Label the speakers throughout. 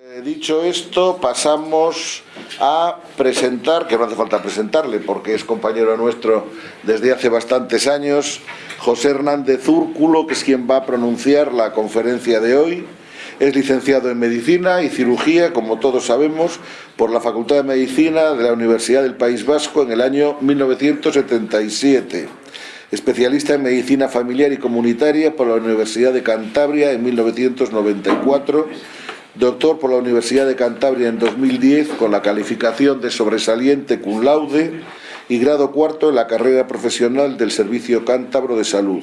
Speaker 1: Eh, dicho esto, pasamos a presentar, que no hace falta presentarle porque es compañero nuestro desde hace bastantes años, José Hernández Úrculo, que es quien va a pronunciar la conferencia de hoy. Es licenciado en Medicina y Cirugía, como todos sabemos, por la Facultad de Medicina de la Universidad del País Vasco en el año 1977. Especialista en Medicina Familiar y Comunitaria por la Universidad de Cantabria en 1994 doctor por la Universidad de Cantabria en 2010 con la calificación de sobresaliente cum laude y grado cuarto en la carrera profesional del Servicio Cántabro de Salud.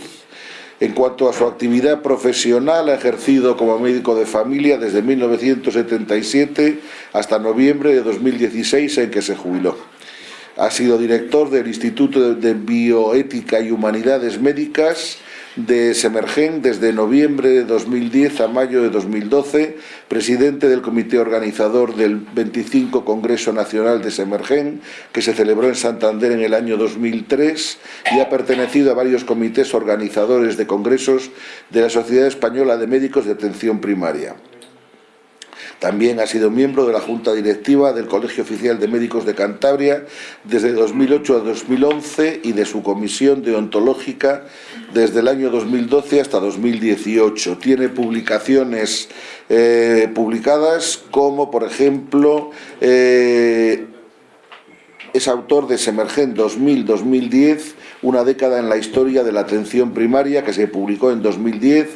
Speaker 1: En cuanto a su actividad profesional, ha ejercido como médico de familia desde 1977 hasta noviembre de 2016 en que se jubiló. Ha sido director del Instituto de Bioética y Humanidades Médicas de Semergen desde noviembre de 2010 a mayo de 2012, presidente del comité organizador del 25 Congreso Nacional de Semergen, que se celebró en Santander en el año 2003 y ha pertenecido a varios comités organizadores de congresos de la Sociedad Española de Médicos de Atención Primaria. También ha sido miembro de la Junta Directiva del Colegio Oficial de Médicos de Cantabria desde 2008 a 2011 y de su comisión deontológica desde el año 2012 hasta 2018. Tiene publicaciones eh, publicadas como, por ejemplo, eh, es autor de Semergen 2000-2010, una década en la historia de la atención primaria que se publicó en 2010,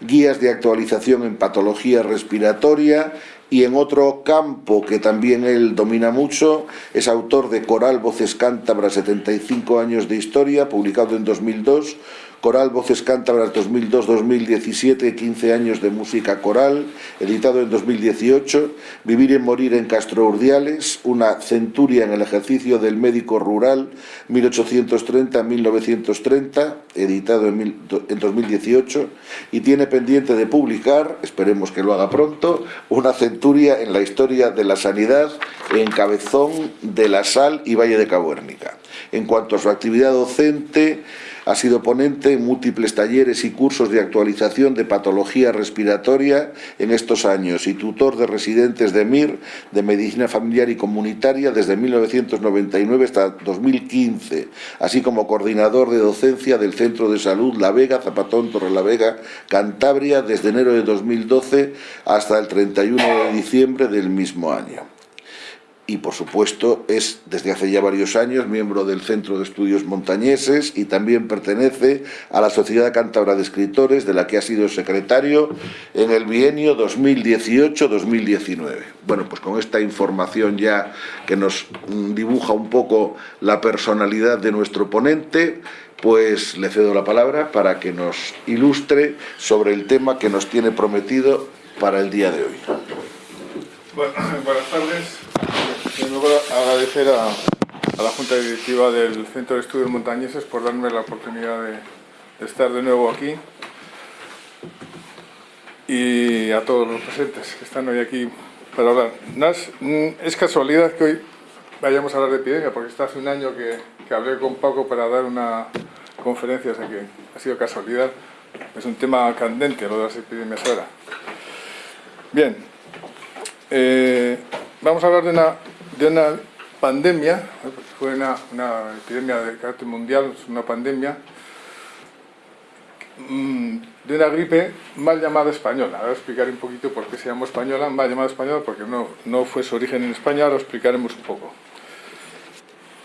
Speaker 1: guías de actualización en patología respiratoria y en otro campo que también él domina mucho, es autor de Coral Voces Cántabras 75 años de historia, publicado en 2002, Coral Voces Cántabras 2002-2017, 15 años de música coral, editado en 2018, Vivir y morir en Castro Urdiales, una centuria en el ejercicio del médico rural 1830-1930, editado en, en 2018, y tiene pendiente de publicar, esperemos que lo haga pronto, una centuria en la historia de la sanidad en Cabezón de la Sal y Valle de Cabuérnica. En cuanto a su actividad docente, ha sido ponente en múltiples talleres y cursos de actualización de patología respiratoria en estos años y tutor de residentes de MIR de Medicina Familiar y Comunitaria desde 1999 hasta 2015, así como coordinador de docencia del Centro de Salud La Vega, Zapatón, Torre La Vega, Cantabria desde enero de 2012 hasta el 31 de diciembre del mismo año y por supuesto es desde hace ya varios años miembro del Centro de Estudios Montañeses y también pertenece a la Sociedad Cántabra de Escritores de la que ha sido secretario en el bienio 2018-2019. Bueno, pues con esta información ya que nos mm, dibuja un poco la personalidad de nuestro ponente, pues le cedo la palabra para que nos ilustre sobre el tema que nos tiene prometido para el día de hoy.
Speaker 2: Buenas tardes. Primero agradecer a, la Junta Directiva del Centro de Estudios Montañeses por darme la oportunidad de, estar de nuevo aquí y a todos los presentes que están hoy aquí para hablar. Mm, es casualidad que hoy vayamos a hablar de epidemia, porque está hace un año que, que hablé con Paco para dar una conferencia, o sea que ha sido casualidad. Es un tema candente lo de las epidemias ahora. Bien, eh, vamos a hablar de una, de una pandemia, fue una, epidemia de carácter mundial, una pandemia, mm, de una gripe mal llamada española. Ahora explicaré un poquito por qué se llamó española, mal llamada española, porque no, no fue su origen en España, ahora explicaremos un poco.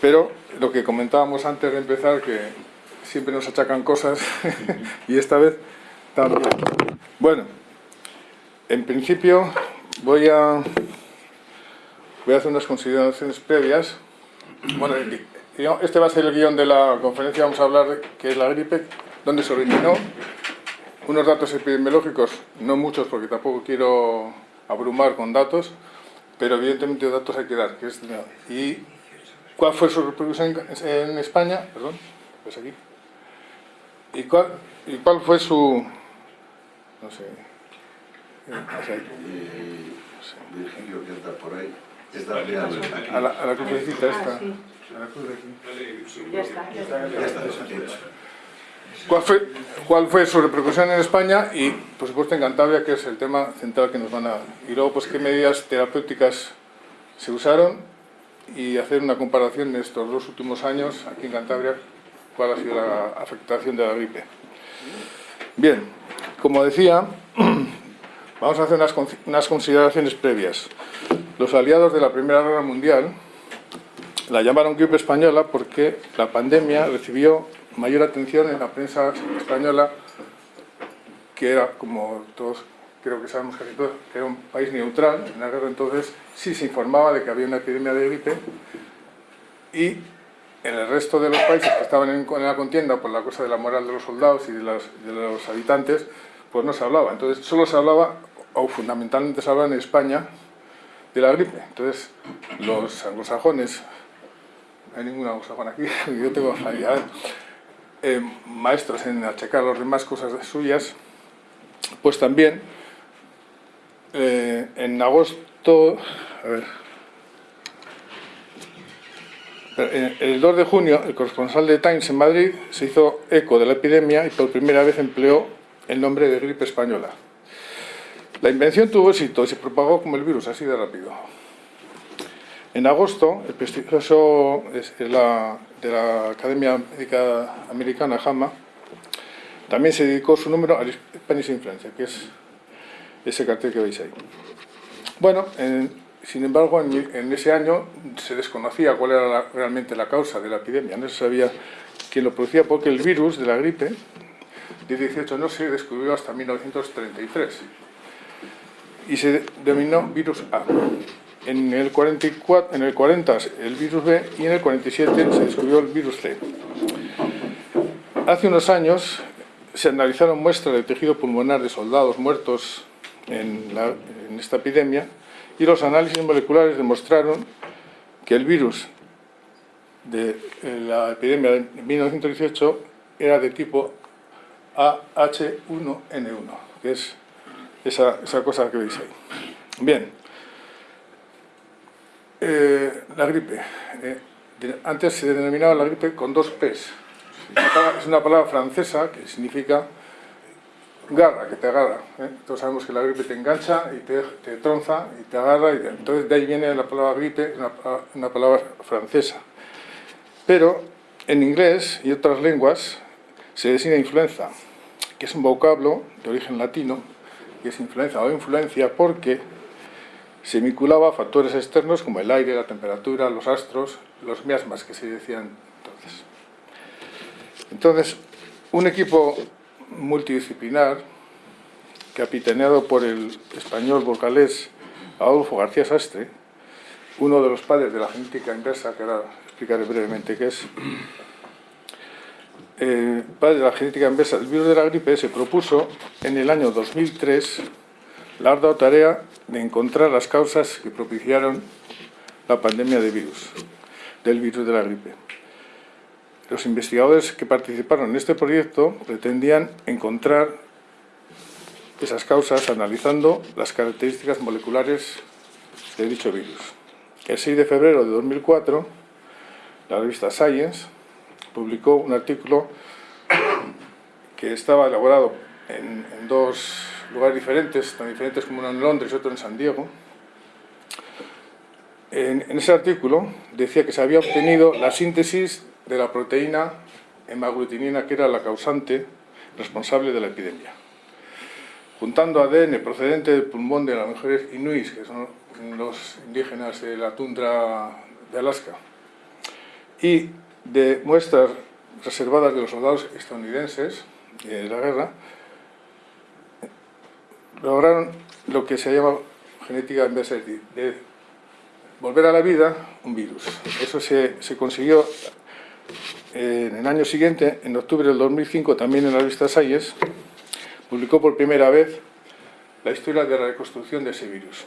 Speaker 2: Pero lo que comentábamos antes de empezar, que siempre nos achacan cosas, y esta vez también. Bueno, en principio voy a, voy a hacer unas consideraciones previas. Bueno, este va a ser el guion de la conferencia, vamos a hablar de qué es la gripe, dónde se originó, unos datos epidemiológicos, no muchos porque tampoco quiero abrumar con datos, pero evidentemente datos hay que dar. Que es, y cuál fue su reproducción en, España, perdón, pues aquí, y cuál, y cuál fue su, no sé,
Speaker 1: Virgilio que está por ahí.
Speaker 2: A la, a la crucecita esta.
Speaker 3: Ah, sí.
Speaker 2: A la cruz de aquí.
Speaker 3: Ya está, ya está.
Speaker 1: Ya está,
Speaker 2: cuál fue, cuál fue su repercusión en España y, por supuesto, en Cantabria, que es el tema central que nos van a... Y luego, pues, qué medidas terapéuticas se usaron y hacer una comparación en estos dos últimos años, aquí en Cantabria, cuál ha sido la afectación de la gripe. Bien, como decía, vamos a hacer unas, unas consideraciones previas. Los aliados de la Primera Guerra Mundial la llamaron gripe española porque la pandemia recibió mayor atención en la prensa española, que era, como todos creo que sabemos casi todos, que era un país neutral en la guerra, entonces sí se informaba de que había una epidemia de gripe y en el resto de los países que estaban en, la contienda por la cosa de la moral de los soldados y de los, de los habitantes, pues no se hablaba. Entonces solo se hablaba, o fundamentalmente se hablaba en España, de la gripe. Entonces los anglosajones, no hay ningún anglosajón aquí, yo tengo eh, maestros en achacar a los demás cosas suyas, pues también eh, en agosto, a ver, el 2 de junio, el corresponsal de Times en Madrid se hizo eco de la epidemia y por primera vez empleó el nombre de gripe española. La invención tuvo éxito y se propagó como el virus, así de rápido. En agosto, el prestigioso de la, de la Academia Médica Americana, JAMA, también se dedicó su número a Spanish Influenza, que es ese cartel que veis ahí. Bueno, sin embargo, en, ese año se desconocía cuál era realmente la causa de la epidemia, no se sabía quién lo producía porque el virus de la gripe de 18 no se descubrió hasta 1933 y se denominó virus A. En el, 44, en el 40 el virus B y en el 47 se descubrió el virus C. Hace unos años se analizaron muestras de tejido pulmonar de soldados muertos en, esta epidemia y los análisis moleculares demostraron que el virus de la epidemia de 1918 era de tipo AH1N1, que es esa, cosa que veis ahí. Bien, eh, la gripe. Eh, antes se denominaba la gripe con dos P's. Es una palabra francesa que significa garra, que te agarra. ¿eh? Todos sabemos que la gripe te engancha y te, te tronza y te agarra. Y entonces de ahí viene la palabra gripe, una, una palabra francesa. Pero en inglés y otras lenguas se designa influenza, que es un vocablo de origen latino, que es influenza o influencia porque se vinculaba a factores externos como el aire, la temperatura, los astros, los miasmas que se decían entonces. Entonces, un equipo multidisciplinar, capitaneado por el español vocalés Adolfo García Sastre, uno de los padres de la genética inversa, que ahora explicaré brevemente qué es, eh, padre de la genética inversa del virus de la gripe, se propuso en el año 2003 la ardua tarea de encontrar las causas que propiciaron la pandemia de virus, del virus de la gripe. Los investigadores que participaron en este proyecto pretendían encontrar esas causas analizando las características moleculares de dicho virus. El 6 de febrero de 2004, la revista Science publicó un artículo que estaba elaborado en, dos lugares diferentes, tan diferentes como uno en Londres y otro en San Diego. En, ese artículo decía que se había obtenido la síntesis de la proteína hemaglutinina que era la causante responsable de la epidemia. Juntando ADN procedente del pulmón de las mujeres inuits, que son los indígenas de la tundra de Alaska, y de muestras reservadas de los soldados estadounidenses de la guerra, lograron lo que se llama genética inversa, de volver a la vida un virus. Eso se, se consiguió en el año siguiente, en octubre del 2005, también en la revista Science, publicó por primera vez la historia de la reconstrucción de ese virus,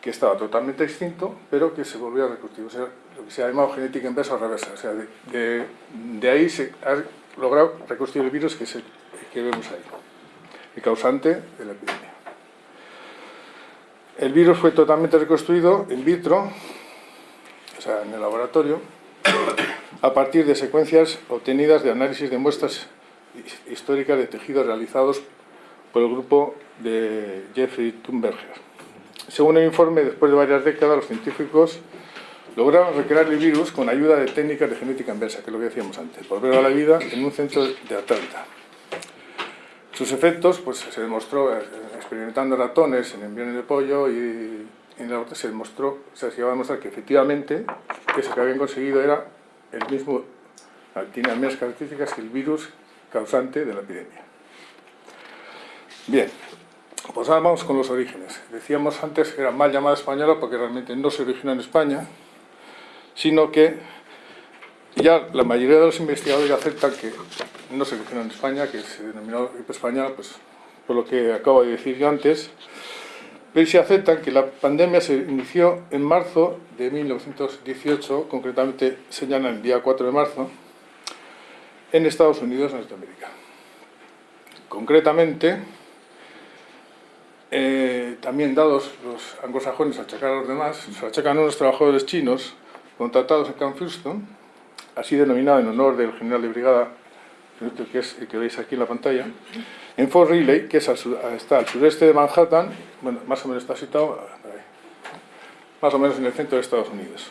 Speaker 2: que estaba totalmente extinto, pero que se volvió a reconstruir, o sea, lo que se ha llamado genética inversa o reversa, o sea, de, de, ahí se ha logrado reconstruir el virus que, se, que vemos ahí, el causante de la epidemia. El virus fue totalmente reconstruido in vitro, o sea, en el laboratorio, a partir de secuencias obtenidas de análisis de muestras históricas de tejidos realizados por el grupo de Jeffrey Thunberger. Según el informe, después de varias décadas, los científicos lograron recrear el virus con ayuda de técnicas de genética inversa, que es lo que decíamos antes, volver a la vida en un centro de Atlanta. Sus efectos pues, se demostró eh, experimentando ratones en embriones de pollo y en la se demostró, se llegó a demostrar que efectivamente eso que habían conseguido era el mismo, tiene las mismas características que el virus causante de la epidemia. Bien, pues ahora vamos con los orígenes. Decíamos antes que era mal llamada española porque realmente no se originó en España, sino que ya la mayoría de los investigadores aceptan que no se originó en España, que se denominó española, pues por lo que acabo de decir yo antes, pero se aceptan que la pandemia se inició en marzo de 1918, concretamente señalan el día 4 de marzo, en Estados Unidos, Norteamérica. Concretamente, eh, también dados los anglosajones achacar a los demás, se achacan a unos trabajadores chinos contratados en Camp Houston, así denominado en honor del general de brigada, que es el que veis aquí en la pantalla, en Fort Riley, que es está al sureste de Manhattan, bueno, más o menos está situado más o menos en el centro de Estados Unidos.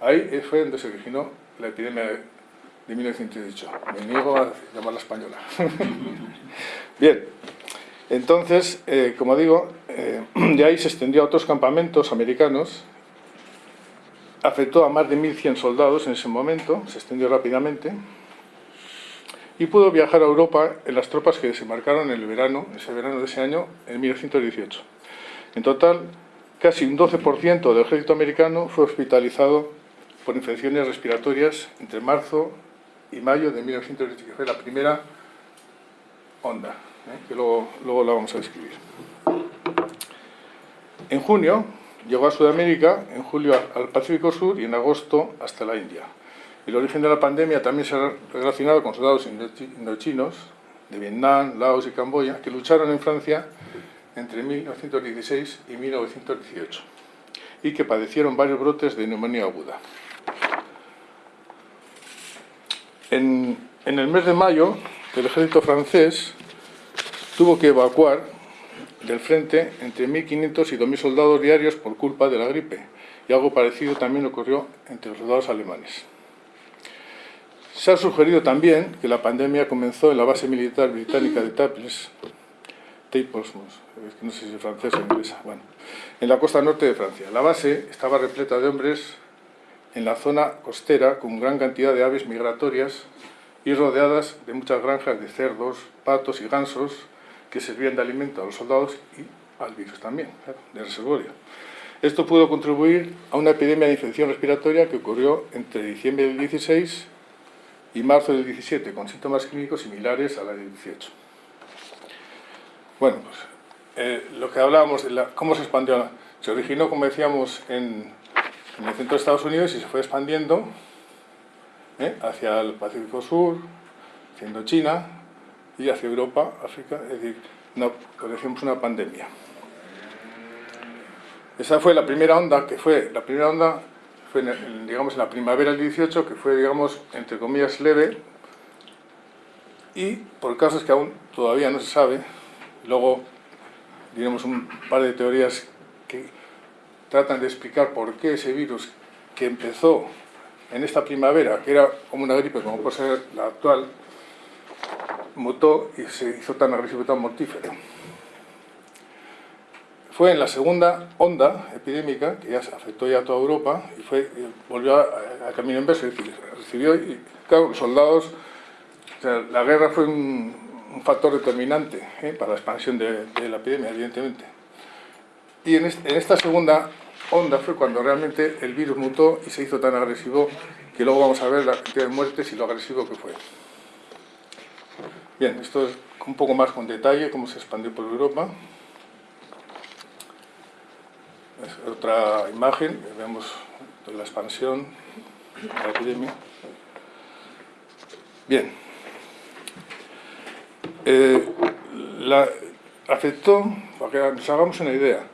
Speaker 2: Ahí fue donde se originó la epidemia de 1918. Me niego a llamarla española. Bien, entonces, eh, como digo, eh, de ahí se extendió a otros campamentos americanos, afectó a más de 1.100 soldados en ese momento, se extendió rápidamente, y pudo viajar a Europa en las tropas que desembarcaron en el verano, ese verano de ese año, en 1918. En total, casi un 12% del ejército americano fue hospitalizado por infecciones respiratorias entre marzo y mayo de 1918, que fue la primera onda, ¿eh? que luego, luego la vamos a describir. En junio llegó a Sudamérica, en julio al Pacífico Sur y en agosto hasta la India. El origen de la pandemia también se ha relacionado con soldados indochinos de Vietnam, Laos y Camboya que lucharon en Francia entre 1916 y 1918 y que padecieron varios brotes de neumonía aguda. En, en el mes de mayo, el ejército francés tuvo que evacuar del frente entre 1.500 y 2.000 soldados diarios por culpa de la gripe, y algo parecido también ocurrió entre los soldados alemanes. Se ha sugerido también que la pandemia comenzó en la base militar británica de Taples, no sé si es francés o inglesa, bueno, en la costa norte de Francia. La base estaba repleta de hombres en la zona costera con gran cantidad de aves migratorias y rodeadas de muchas granjas de cerdos, patos y gansos que servían de alimento a los soldados y al virus también, de reservorio. Esto pudo contribuir a una epidemia de infección respiratoria que ocurrió entre diciembre del 16 y marzo del 17, con síntomas clínicos similares a la del 18. Bueno, pues eh, lo que hablábamos cómo se expandió, se originó, como decíamos, en, el centro de Estados Unidos y se fue expandiendo ¿eh? hacia el Pacífico Sur, hacia China y hacia Europa, África, es decir, una, decíamos, una pandemia. Esa fue la primera onda, que fue la primera onda fue digamos, en la primavera del 18, que fue, digamos, entre comillas, leve, y por casos que aún todavía no se sabe, luego diremos un par de teorías que tratan de explicar por qué ese virus que empezó en esta primavera, que era como una gripe, como puede ser la actual, mutó y se hizo tan agresivo y tan mortífero fue en la segunda onda epidémica, que ya afectó ya a toda Europa, y fue, volvió a, camino inverso, es decir, recibió, y claro, los soldados, la guerra fue un, factor determinante ¿eh? para la expansión de, la epidemia, evidentemente. Y en, en esta segunda onda fue cuando realmente el virus mutó y se hizo tan agresivo que luego vamos a ver la cantidad de muertes y lo agresivo que fue. Bien, esto es un poco más con detalle, cómo se expandió por Europa otra imagen, vemos la expansión de la epidemia. Bien. Eh, para que nos hagamos una idea,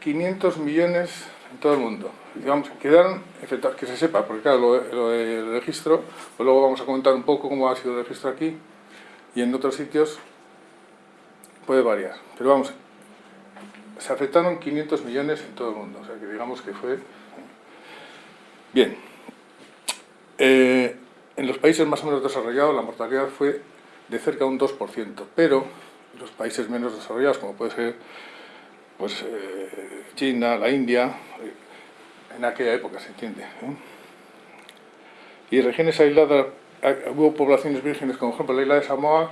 Speaker 2: 500 millones en todo el mundo. Digamos, quedaron que se sepa, porque claro, lo, del registro, pues luego vamos a comentar un poco cómo ha sido el registro aquí y en otros sitios puede variar. Pero vamos, se afectaron 500 millones en todo el mundo, o sea que digamos que fue... Bien, eh, en los países más o menos desarrollados la mortalidad fue de cerca de un 2%, pero los países menos desarrollados, como puede ser pues, eh, China, la India, eh, en aquella época se entiende. Y regiones aisladas, hubo poblaciones vírgenes, como por ejemplo la isla de Samoa,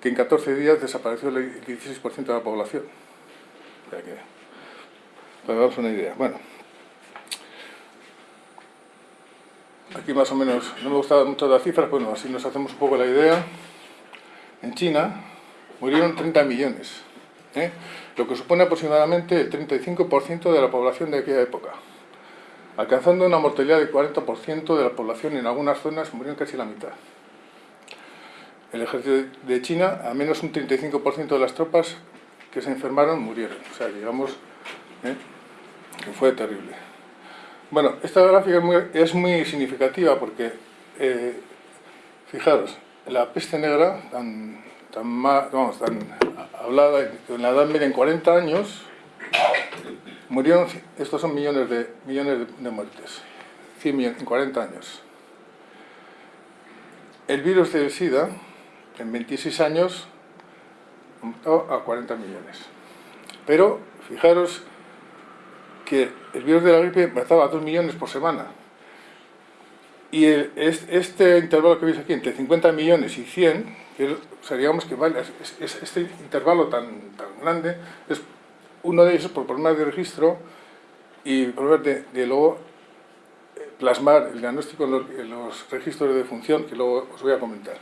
Speaker 2: que en 14 días desapareció el 16% de la población. Para daros una idea. Bueno, aquí más o menos, no me gustaban mucho las cifras, bueno, así nos hacemos un poco la idea. En China murieron 30 millones, ¿eh? lo que supone aproximadamente el 35% de la población de aquella época, alcanzando una mortalidad del 40% de la población en algunas zonas murieron casi la mitad. El ejército de China, a menos un 35% de las tropas que se enfermaron murieron, o sea, digamos ¿eh? que fue terrible. Bueno, esta gráfica es muy, significativa porque, eh, fijaros, la peste negra, tan, tan, vamos, tan hablada en la Edad Media en 40 años, murieron, estos son millones de, millones de, muertes, 100 millones en 40 años. El virus del SIDA, en 26 años, aumentó a 40 millones. Pero, fijaros, que el virus de la gripe mataba a 2 millones por semana. Y este intervalo que veis aquí, entre 50 millones y 100, que, digamos que vale, este intervalo tan, tan grande, es uno de ellos por problemas de registro y problemas de, luego eh, plasmar el diagnóstico en los, en los, registros de función, que luego os voy a comentar.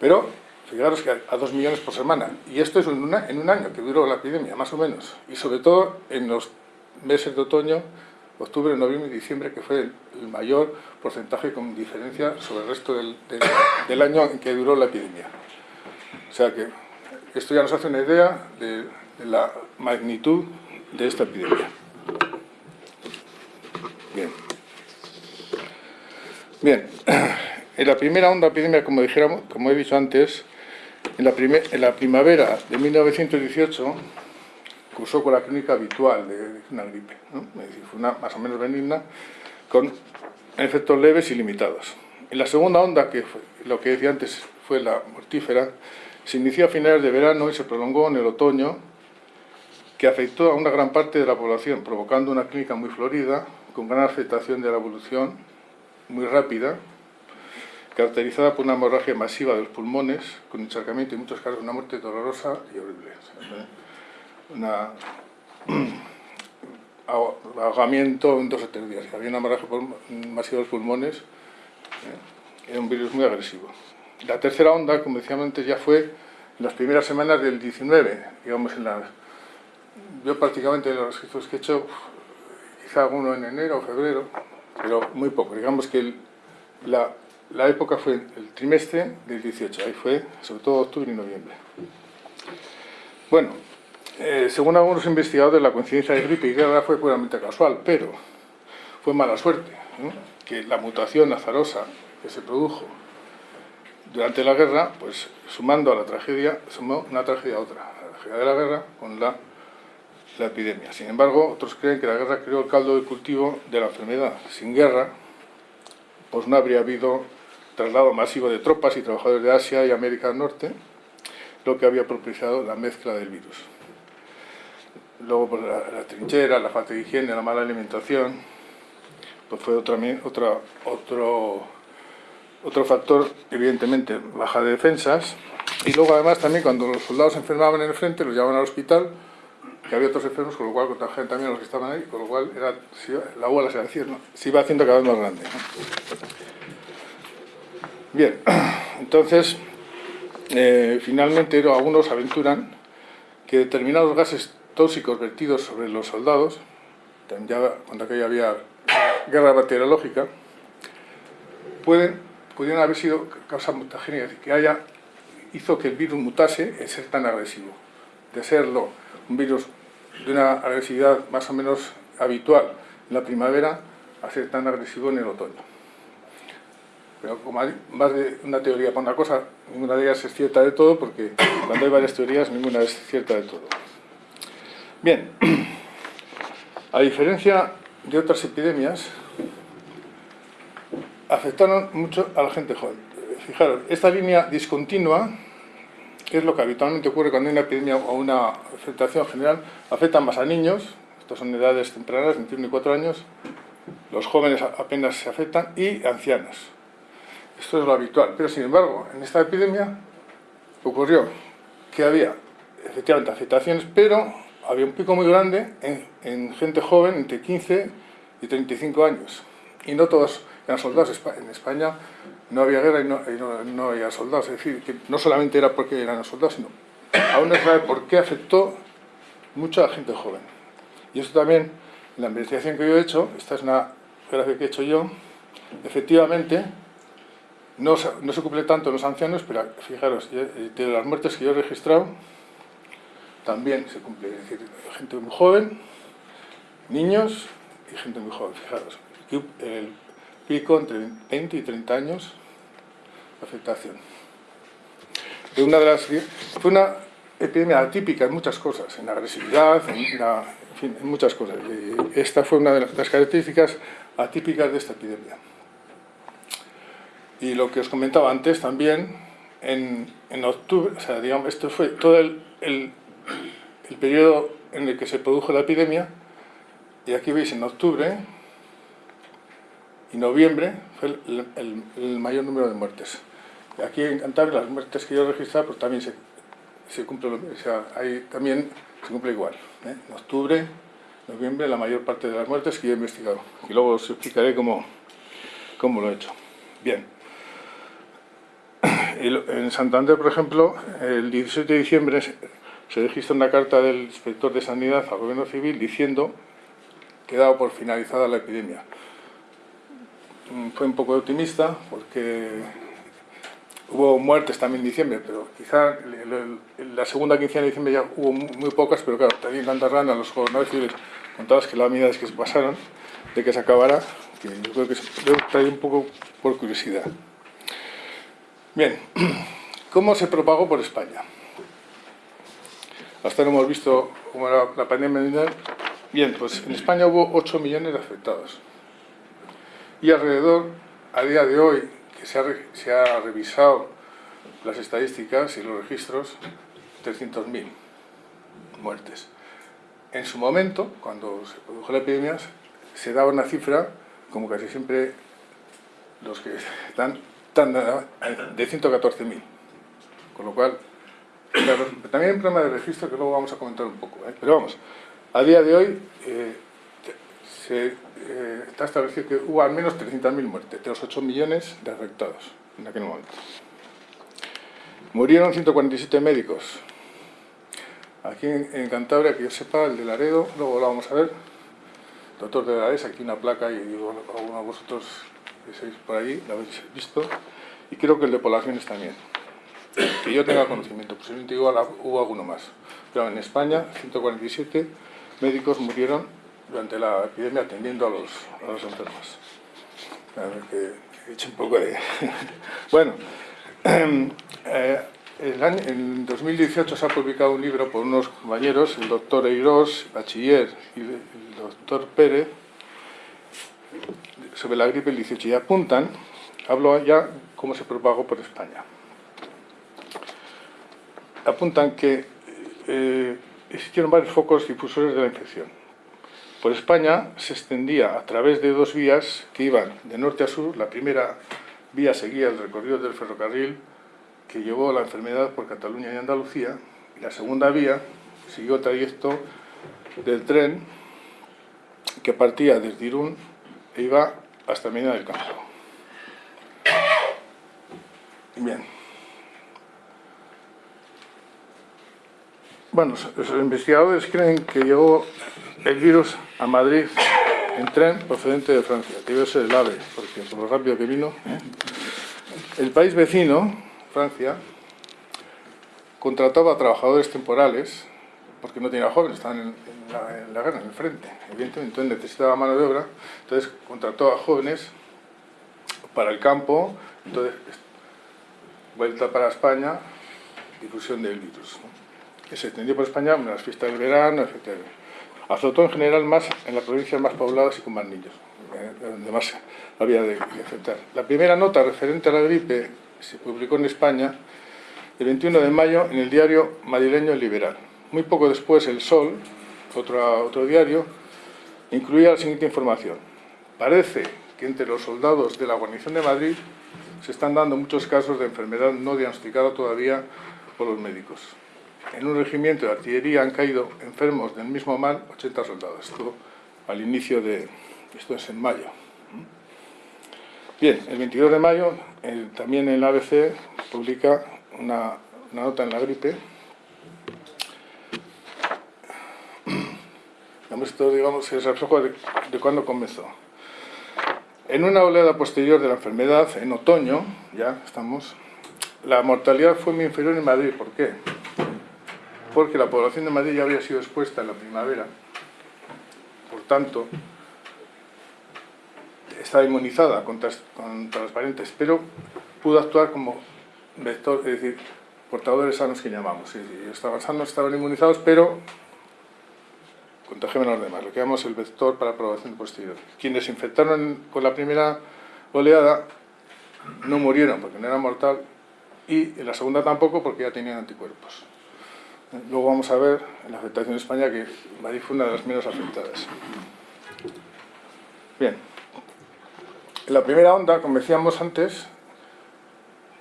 Speaker 2: Pero, fijaros que a, 2 millones por semana, y esto es en, un año que duró la epidemia, más o menos, y sobre todo en los meses de otoño, octubre, noviembre y diciembre, que fue el, mayor porcentaje con diferencia sobre el resto del, del, año en que duró la epidemia. O sea que esto ya nos hace una idea de, de la magnitud de esta epidemia. Bien. Bien, en la primera onda epidemia, como, dijéramos, como he dicho antes, en la, primavera de 1918, cursó con la clínica habitual de, una gripe, fue una más o menos benigna, con efectos leves y limitados. En la segunda onda, que fue, lo que decía antes fue la mortífera, se inició a finales de verano y se prolongó en el otoño, que afectó a una gran parte de la población, provocando una clínica muy florida, con gran afectación de la evolución, muy rápida, caracterizada por una hemorragia masiva de los pulmones, con encharcamiento y en muchos casos una muerte dolorosa y horrible un ahogamiento en dos o tres días. Había una hemorragia masiva de los pulmones, eh, era un virus muy agresivo. La tercera onda, como decíamos antes, ya fue en las primeras semanas del 19, digamos en las... Yo prácticamente los registros que he hecho, quizá alguno en enero o febrero, pero muy poco. Digamos que la, la época fue el trimestre del 18, ahí fue sobre todo octubre y noviembre. Bueno, eh, según algunos investigadores, la coincidencia de gripe y guerra fue puramente casual, pero fue mala suerte, que la mutación azarosa que se produjo durante la guerra, pues sumando a la tragedia, sumó una tragedia a otra, la tragedia de la guerra con la, la epidemia. Sin embargo, otros creen que la guerra creó el caldo de cultivo de la enfermedad. Sin guerra, pues no habría habido traslado masivo de tropas y trabajadores de Asia y América del Norte, lo que había propiciado la mezcla del virus. Luego pues, la, trinchera, la falta de higiene, la mala alimentación, pues fue otro, otro factor, evidentemente, baja de defensas. Y luego además también cuando los soldados enfermaban en el frente, los llevaban al hospital, que había otros enfermos, con lo cual contagiaban también a los que estaban ahí, con lo cual era, la bola se, ¿no? se iba haciendo cada vez más grande. Bien, entonces, eh, finalmente algunos aventuran que determinados gases tóxicos vertidos sobre los soldados, ya cuando aquella había guerra bacteriológica, pueden, pudieron haber sido causa mutagénica, que haya, hizo que el virus mutase en ser tan agresivo. De serlo un virus de una agresividad más o menos habitual en la primavera a ser tan agresivo en el otoño. Pero como hay más de una teoría para una cosa, ninguna de ellas es cierta de todo, porque cuando hay varias teorías, ninguna es cierta de todo. Bien, a diferencia de otras epidemias, afectaron mucho a la gente joven. Fijaros, esta línea discontinua es lo que habitualmente ocurre cuando hay una epidemia o una afectación general, afectan más a niños, estas son edades tempranas, 21 y 4 años, los jóvenes apenas se afectan, y ancianos. Esto es lo habitual, pero sin embargo, en esta epidemia ocurrió que había efectivamente afectaciones, pero había un pico muy grande en, gente joven entre 15 y 35 años. Y no todos eran soldados. En España no había guerra y no, había soldados. Es decir, que no solamente era porque eran soldados, sino aún no sabe por qué afectó mucho a la gente joven. Y esto también, la investigación que yo he hecho, esta es una gráfica que he hecho yo, efectivamente, no, no se cumple tanto en los ancianos, pero fijaros, de las muertes que yo he registrado, también se cumple, es decir, gente muy joven, niños y gente muy joven, fijaros. El pico entre 20 y 30 años afectación. Fue una epidemia atípica en muchas cosas, en la agresividad, en, en muchas cosas. Esta fue una de las características atípicas de esta epidemia. Y lo que os comentaba antes también, en, en octubre, o sea, digamos, esto fue todo el, periodo en el que se produjo la epidemia, y aquí veis en octubre y noviembre fue el, mayor número de muertes. Aquí en Cantabria las muertes que yo he registrado pues también se, se cumple, o sea, también se cumple igual. ¿eh? En octubre, noviembre, la mayor parte de las muertes que yo he investigado. Y luego os explicaré cómo, cómo lo he hecho. Bien. En Santander, por ejemplo, el 17 de diciembre se registra una carta del inspector de Sanidad al Gobierno Civil diciendo que dado por finalizada la epidemia. Mm, fue un poco optimista porque hubo muertes también en diciembre, pero quizá la segunda quincena de diciembre ya hubo muy pocas, pero claro, también tantas ranas los gobernadores civiles contadas que las medidas que se pasaron de que se acabara, que yo creo que se un poco por curiosidad. Bien, ¿cómo se propagó por España? Hasta ahora hemos visto cómo era la pandemia mundial. Bien, pues en España hubo 8 millones de afectados. Y alrededor, a día de hoy, se ha, revisado las estadísticas y los registros, 300.000 muertes. En su momento, cuando se produjo la epidemia, se daba una cifra, como casi siempre los que están de 114.000. Con lo cual, también hay un problema de registro que luego vamos a comentar un poco. ¿eh? Pero vamos, a día de hoy eh, se eh, está establecido que hubo al menos 300.000 muertes, de los 8 millones de afectados en aquel momento. Murieron 147 médicos. Aquí en, Cantabria, que yo sepa, el de Laredo, luego lo vamos a ver. Doctor de Lares, aquí una placa y algunos de vosotros que sois por allí, lo habéis visto, y creo que el de poblaciones también. Que yo tenga conocimiento, posiblemente igual hubo alguno más. Pero en España, 147 médicos murieron durante la epidemia atendiendo a los, a los enfermos. Que, he un poco de... bueno, eh, en 2018 se ha publicado un libro por unos compañeros, el doctor Eirós, bachiller, y el doctor Pérez, sobre la gripe el 18 y apuntan, hablo ya cómo se propagó por España. Apuntan que eh, existieron varios focos difusores de la infección. Por España se extendía a través de dos vías que iban de norte a sur. La primera vía seguía el recorrido del ferrocarril que llevó la enfermedad por Cataluña y Andalucía. Y la segunda vía siguió el trayecto del tren que partía desde Irún e iba hasta Medina del Campo. Bien. Bueno, los investigadores creen que llegó el virus a Madrid en tren procedente de Francia. Debió ser el AVE, porque por lo rápido que vino. El país vecino, Francia, contrataba a trabajadores temporales porque no tenía jóvenes, estaban en, la, guerra, en el frente, evidentemente, entonces necesitaba mano de obra, entonces contrató a jóvenes para el campo, entonces vuelta para España, difusión del virus, que se extendió por España en las fiestas del verano, etc. Azotó en general más en las provincias más pobladas y con más niños, eh, donde más había de, de afectar. La primera nota referente a la gripe se publicó en España el 21 de mayo en el diario madrileño Liberal. Muy poco después El Sol, otro, otro diario, incluía la siguiente información. Parece que entre los soldados de la guarnición de Madrid se están dando muchos casos de enfermedad no diagnosticada todavía por los médicos. En un regimiento de artillería han caído enfermos del mismo mal 80 soldados. Esto al inicio de... esto es en mayo. Bien, el 22 de mayo también el ABC publica una, nota en la gripe. Esto, digamos, es reflejo de, de cuándo comenzó. En una oleada posterior de la enfermedad, en otoño, ya estamos, la mortalidad fue muy inferior en Madrid. ¿Por qué? Porque la población de Madrid ya había sido expuesta en la primavera. Por tanto, estaba inmunizada las variantes, pero pudo actuar como vector, es decir, portadores sanos que llamamos. estaban sanos, estaban inmunizados, pero contagiaban a los demás. Lo que llamamos el vector para aprobación posterior. Quienes se infectaron con la primera oleada no murieron porque no era mortal y en la segunda tampoco porque ya tenían anticuerpos. Luego vamos a ver la afectación en España que Madrid fue una de las menos afectadas. Bien, en la primera onda, como decíamos antes,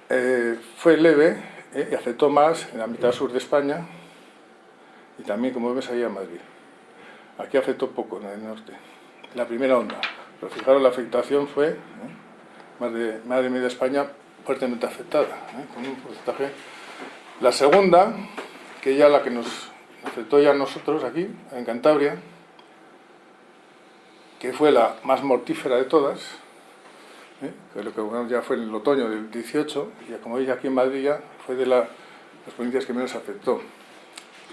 Speaker 2: eh, fue leve eh, y afectó más en la mitad sur de España y también, como ves, ahí en Madrid. Aquí afectó poco en el norte. La primera onda. Pero fijaros, la afectación fue eh, más, de, de media España fuertemente afectada, con un porcentaje. La segunda, que ya la que nos afectó ya a nosotros aquí, en Cantabria, que fue la más mortífera de todas, ¿eh? que lo que ya fue en el otoño del 18, y como veis aquí en Madrid ya fue de las provincias que menos afectó,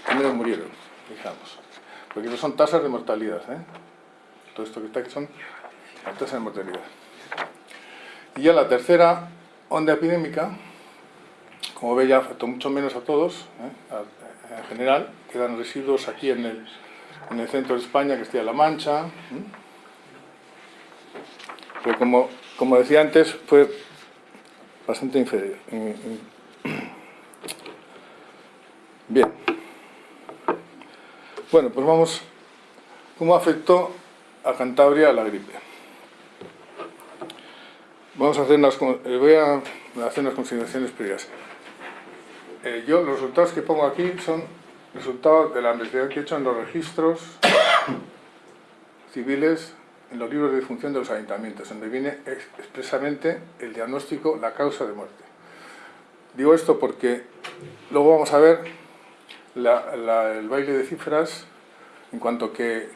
Speaker 2: que menos murieron, digamos. Porque son tasas de mortalidad, ¿eh? todo esto que está aquí son tasas de mortalidad. Y ya la tercera onda epidémica, como veis ya afectó mucho menos a todos, ¿eh? en general, quedan residuos aquí en el, en el centro de España, que está La Mancha, pero como como decía antes, fue bastante inferior. Bien. Bueno, pues vamos. ¿Cómo afectó a Cantabria la gripe? Vamos a hacer unas, eh, voy a hacer unas consideraciones previas. Eh, yo los resultados que pongo aquí son resultados de la investigación que he hecho en los registros civiles en los libros de función de los ayuntamientos, donde viene expresamente el diagnóstico, la causa de muerte. Digo esto porque luego vamos a ver el baile de cifras en cuanto que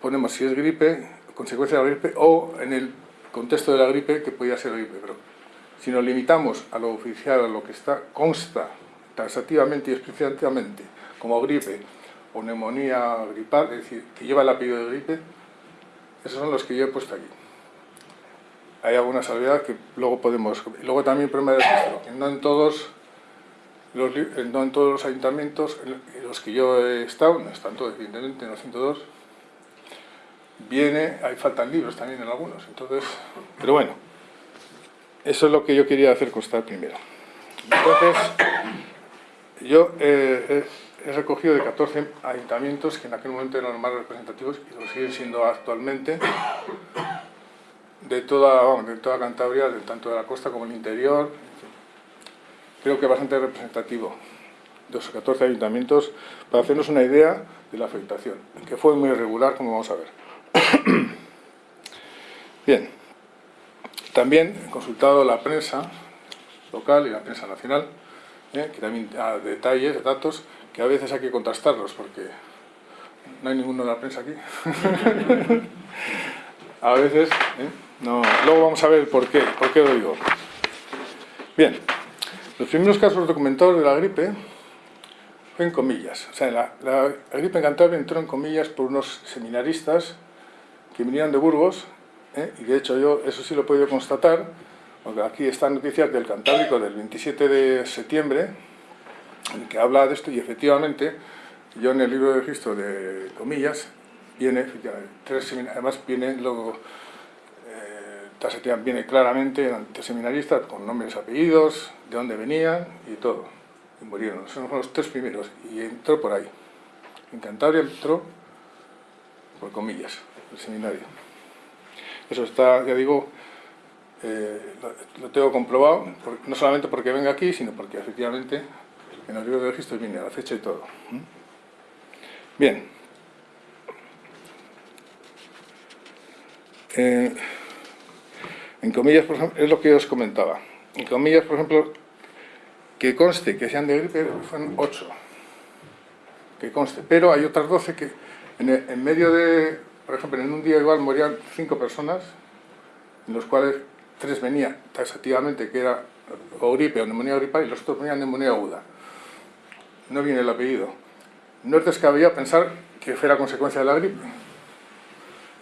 Speaker 2: ponemos si es gripe, consecuencia de la gripe, o en el contexto de la gripe que podía ser gripe. Pero si nos limitamos a lo oficial, a lo que está consta taxativamente y explícitamente como gripe o neumonía gripal, es decir, que lleva el apellido de gripe, esos son los que yo he puesto aquí. Hay alguna salvedad que luego podemos... Luego también el problema de registro, no en todos los, no en todos los ayuntamientos en los que yo he estado, no están todos evidentemente, en los 102, viene, hay faltan libros también en algunos, entonces, pero bueno, eso es lo que yo quería hacer constar primero. Entonces, yo eh, he recogido de 14 ayuntamientos que en aquel momento eran los más representativos y lo siguen siendo actualmente de toda, de toda Cantabria, tanto de la costa como el interior. Creo que bastante representativo de esos 14 ayuntamientos para hacernos una idea de la afectación, que fue muy irregular, como vamos a ver. Bien, también he consultado la prensa local y la prensa nacional, ¿eh? que también da detalles, datos, que a veces hay que contrastarlos porque no hay ninguno de la prensa aquí. a veces, ¿eh? no. luego vamos a ver por qué, por qué lo digo. Bien, los primeros casos documentados de la gripe fue en comillas. O sea, la, gripe en entró en comillas por unos seminaristas que vinieron de Burgos, ¿eh? y de hecho yo eso sí lo he podido constatar, porque aquí están noticias del Cantábrico del 27 de septiembre, que habla de esto, y efectivamente, yo en el libro de registro de comillas, viene, tres además viene luego, eh, viene claramente ante seminaristas con nombres, apellidos, de dónde venían y todo, y murieron, son los tres primeros, y entró por ahí. En Cantabria entró por comillas, el seminario. Eso está, ya digo, eh, lo, tengo comprobado, no solamente porque venga aquí, sino porque efectivamente en el libro de registro viene la fecha y todo. Bien. Eh, en comillas, por ejemplo, es lo que os comentaba. En comillas, por ejemplo, que conste que sean de gripe fueron 8. Que conste. Pero hay otras 12 que en, medio de, por ejemplo, en un día igual morían 5 personas, en los cuales tres venían taxativamente, que era gripe o neumonía gripal, y los otros venían neumonía aguda. No viene el apellido. No es descabellado pensar que fuera consecuencia de la gripe.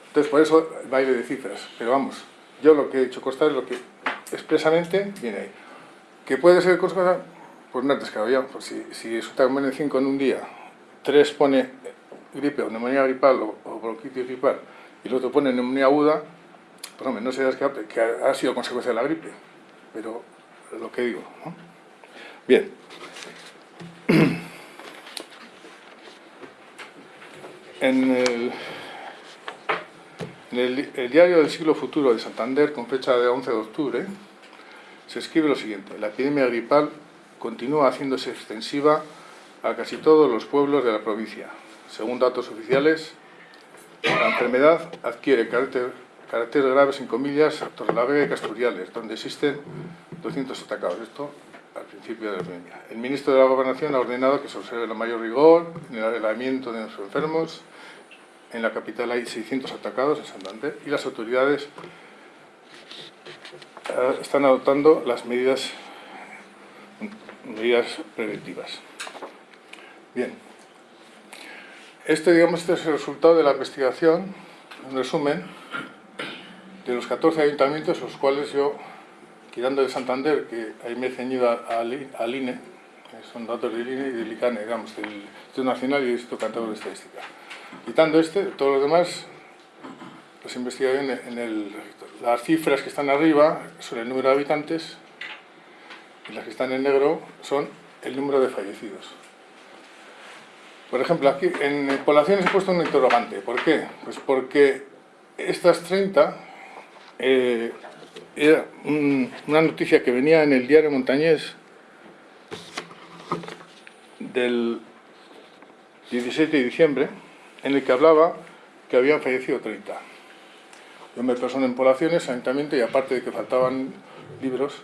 Speaker 2: Entonces, por eso baile de cifras. Pero vamos, yo lo que he hecho constar es lo que expresamente viene ahí. ¿Que puede ser consecuencia? Pues no es descabellado. Pues si, si resulta que mueren 5 en un día, 3 pone gripe o neumonía gripal o, o bronquitis gripal, y el otro pone neumonía aguda, pues hombre, no se que, que ha sido consecuencia de la gripe, pero lo que digo. ¿no? Bien. En el, en el, diario del siglo futuro de Santander, con fecha de 11 de octubre, se escribe lo siguiente. La epidemia gripal continúa haciéndose extensiva a casi todos los pueblos de la provincia. Según datos oficiales, la enfermedad adquiere carácter caracteres graves en comillas, Torrelavega y Casturiales, donde existen 200 atacados. Esto al principio de la epidemia. El ministro de la Gobernación ha ordenado que se observe el mayor rigor en el aislamiento de nuestros enfermos. En la capital hay 600 atacados en Santander y las autoridades eh, están adoptando las medidas, medidas preventivas. Bien. Este, digamos, este es el resultado de la investigación, en resumen, de los 14 ayuntamientos, los cuales yo, quitando de Santander, que ahí me he ceñido al INE, son datos del INE y del ICANE, digamos, del Instituto Nacional y del Instituto Cantabro de Estadística. Quitando este, todos los demás, las investigaciones en el, las cifras que están arriba son el número de habitantes y las que están en negro son el número de fallecidos. Por ejemplo, aquí en poblaciones he puesto un interrogante. ¿Por qué? Pues porque estas 30 eh, era una noticia que venía en el diario Montañés del 17 de diciembre, en el que hablaba que habían fallecido 30. Yo me personé en poblaciones, ayuntamiento, y aparte de que faltaban libros,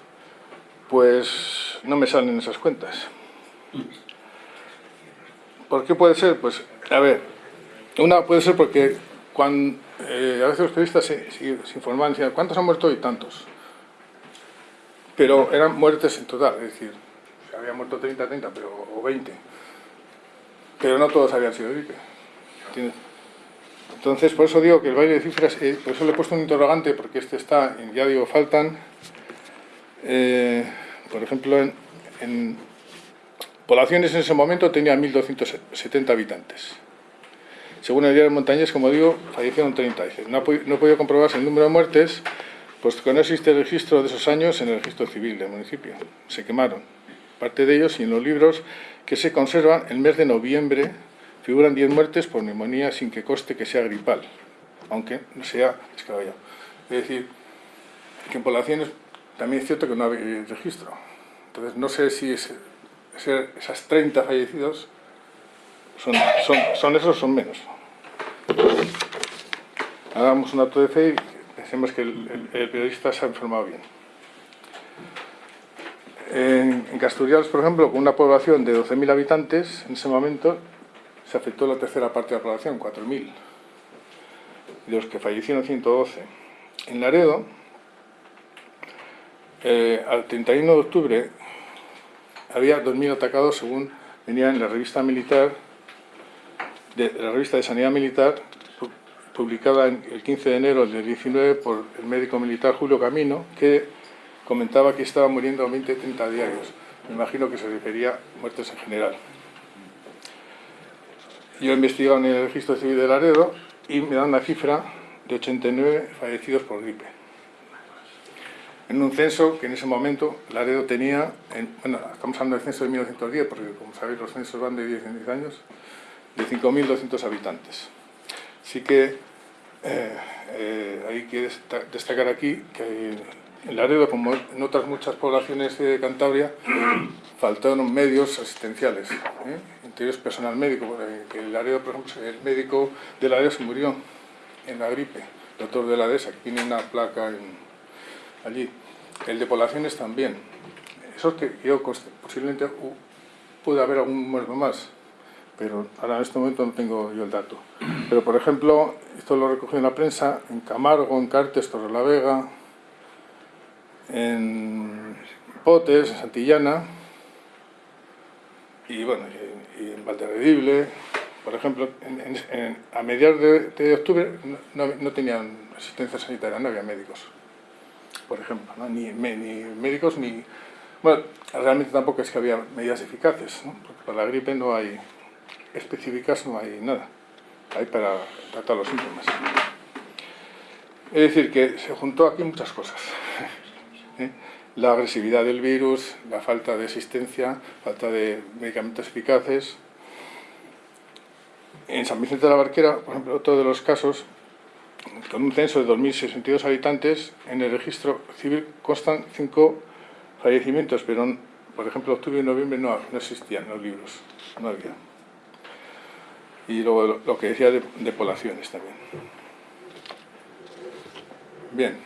Speaker 2: pues no me salen esas cuentas. ¿Por qué puede ser? Pues, a ver, una puede ser porque eh, a veces los periodistas se, se, informaban, decían, ¿cuántos han muerto hoy? Tantos. Pero eran muertes en total, es decir, había muerto 30, 30, pero, o 20. Pero no todos habían sido gripe. Entonces, por eso digo que el baile de cifras, eh, por eso le he puesto un interrogante, porque este está, ya digo, faltan, eh, por ejemplo, en poblaciones en ese momento tenían 1.270 habitantes. Según el diario Montañés, como digo, fallecieron 30. no, ha, podido comprobarse el número de muertes, puesto que no existe registro de esos años en el registro civil del municipio. Se quemaron. Parte de ellos y en los libros que se conservan, el mes de noviembre figuran 10 muertes por neumonía sin que coste que sea gripal, aunque no sea escabellado. Es decir, que en poblaciones también es cierto que no hay registro. Entonces, no sé si es, esas 30 fallecidos son, son, son esos son menos hagamos un acto de fe y pensemos que el, periodista se ha informado bien. En, en Casturials, por ejemplo, con una población de 12.000 habitantes, en ese momento se afectó la tercera parte de la población, 4.000, de los que fallecieron 112. En Laredo, eh, al 31 de octubre, había 2.000 atacados según venía en la revista militar, de, la revista de Sanidad Militar, publicada el 15 de enero del 19 por el médico militar Julio Camino, que comentaba que estaba muriendo 20-30 diarios. Me imagino que se refería a muertes en general. Yo he investigado en el registro civil de Laredo y me dan la cifra de 89 fallecidos por gripe. En un censo que en ese momento Laredo tenía, bueno, estamos hablando del censo de 1910, porque como sabéis los censos van de 10 en 10 años, de 5.200 habitantes. Así que eh, eh, hay que destacar aquí que en Laredo, como en otras muchas poblaciones de Cantabria, faltaron medios asistenciales, ¿eh? interiores personal médico. Que el Laredo, por ejemplo, el médico de Laredo se murió en la gripe, el doctor de la DESA, que tiene una placa allí. El de poblaciones también. Eso que yo posiblemente puede haber algún muerto más, pero ahora en este momento no tengo yo el dato. Pero por ejemplo, esto lo recogí en la prensa, en Camargo, en Cartes, Vega en Potes, en Santillana, y bueno, y, en Valderredible, por ejemplo, a mediados de, octubre no, tenían asistencia sanitaria, no había médicos, por ejemplo, ni, ni, médicos ni... Bueno, realmente tampoco es que había medidas eficaces, porque para la gripe no hay específicas, no hay nada, hay para tratar los síntomas. Es decir, que se juntó aquí muchas cosas. ¿eh? la agresividad del virus, la falta de existencia, falta de medicamentos eficaces. En San Vicente de la Barquera, por ejemplo, otro de los casos, con un censo de 2.062 habitantes, en el registro civil constan cinco fallecimientos, pero, por ejemplo, octubre y noviembre no, no existían los libros, no había. Y luego lo, que decía de, poblaciones también. Bien.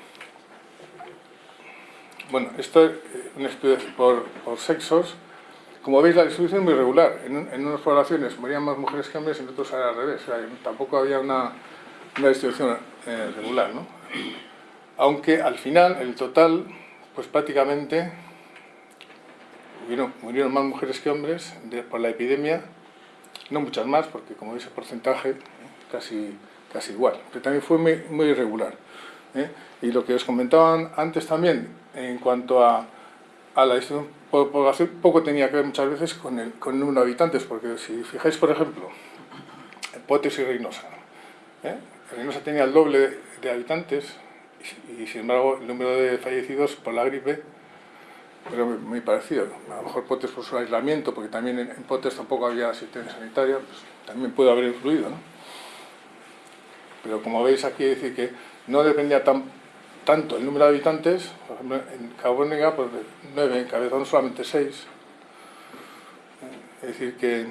Speaker 2: Bueno, esto es un estudio por, sexos. Como veis, la distribución es muy regular. En, unas poblaciones morían más mujeres que hombres, en otros era al revés. tampoco había una, distribución eh, regular. ¿no? Aunque al final, el total, pues prácticamente murieron, más mujeres que hombres por la epidemia. No muchas más, porque como veis el porcentaje casi, casi igual. Pero también fue muy, muy irregular. ¿eh? Y lo que os comentaban antes también, en cuanto a, a la distribución por población, poco tenía que ver muchas veces con el, con el número de habitantes, porque si fijáis, por ejemplo, Potes y Reynosa, ¿eh? Reynosa tenía el doble de, habitantes y, sin embargo el número de fallecidos por la gripe era muy, parecido. A lo mejor Potes por su aislamiento, porque también en, Potes tampoco había asistencia sanitaria, pues, también puede haber influido. ¿no? Pero como veis aquí, decir que no dependía tan tanto el número de habitantes, por ejemplo, en Cabo pues 9, en Cabezón solamente 6. Es decir, que,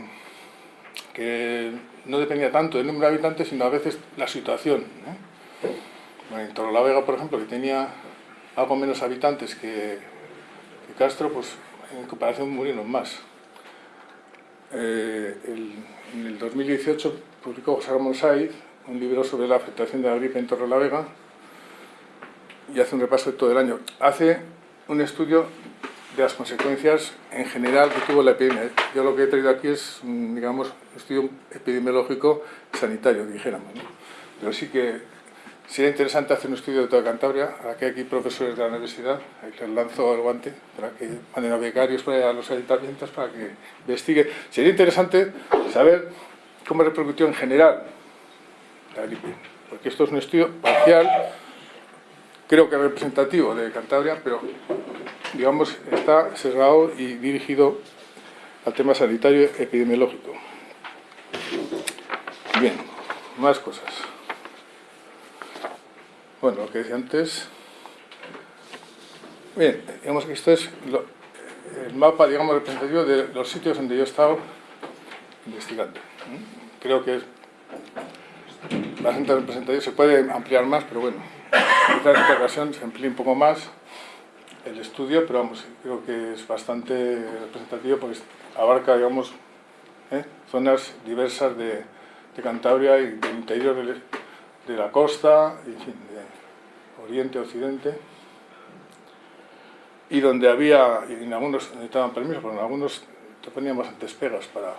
Speaker 2: que no dependía tanto del número de habitantes, sino a veces la situación. En Torrelavega, por ejemplo, que tenía algo menos habitantes que, Castro, pues en comparación murieron más. Eh, en el 2018 publicó José Ramón Saiz un libro sobre la afectación de la gripe en Torrelavega, y hace un repaso de todo el año. Hace un estudio de las consecuencias en general que tuvo la epidemia. Yo lo que he traído aquí es, digamos, un estudio epidemiológico sanitario, dijéramos. Pero sí que sería interesante hacer un estudio de toda Cantabria, que hay aquí profesores de la universidad, les lanzo el guante para que manden a becarios a los ayuntamientos para que investigue. Sería interesante saber cómo repercutió en general la gripe, porque esto es un estudio parcial creo que representativo de Cantabria, pero digamos está cerrado y dirigido al tema sanitario epidemiológico. Bien, más cosas. Bueno, lo que decía antes... Bien, digamos que esto es el mapa, digamos, representativo de los sitios donde yo he estado investigando. Creo que es bastante representativo, se puede ampliar más, pero bueno, Quizás en esta ocasión se amplíe un poco más el estudio, pero vamos, creo que es bastante representativo porque abarca, digamos, ¿eh? zonas diversas de, Cantabria y del interior de, la costa, en fin, de oriente, occidente, y donde había, en algunos necesitaban permiso, pero en algunos te poníamos antes pegas para,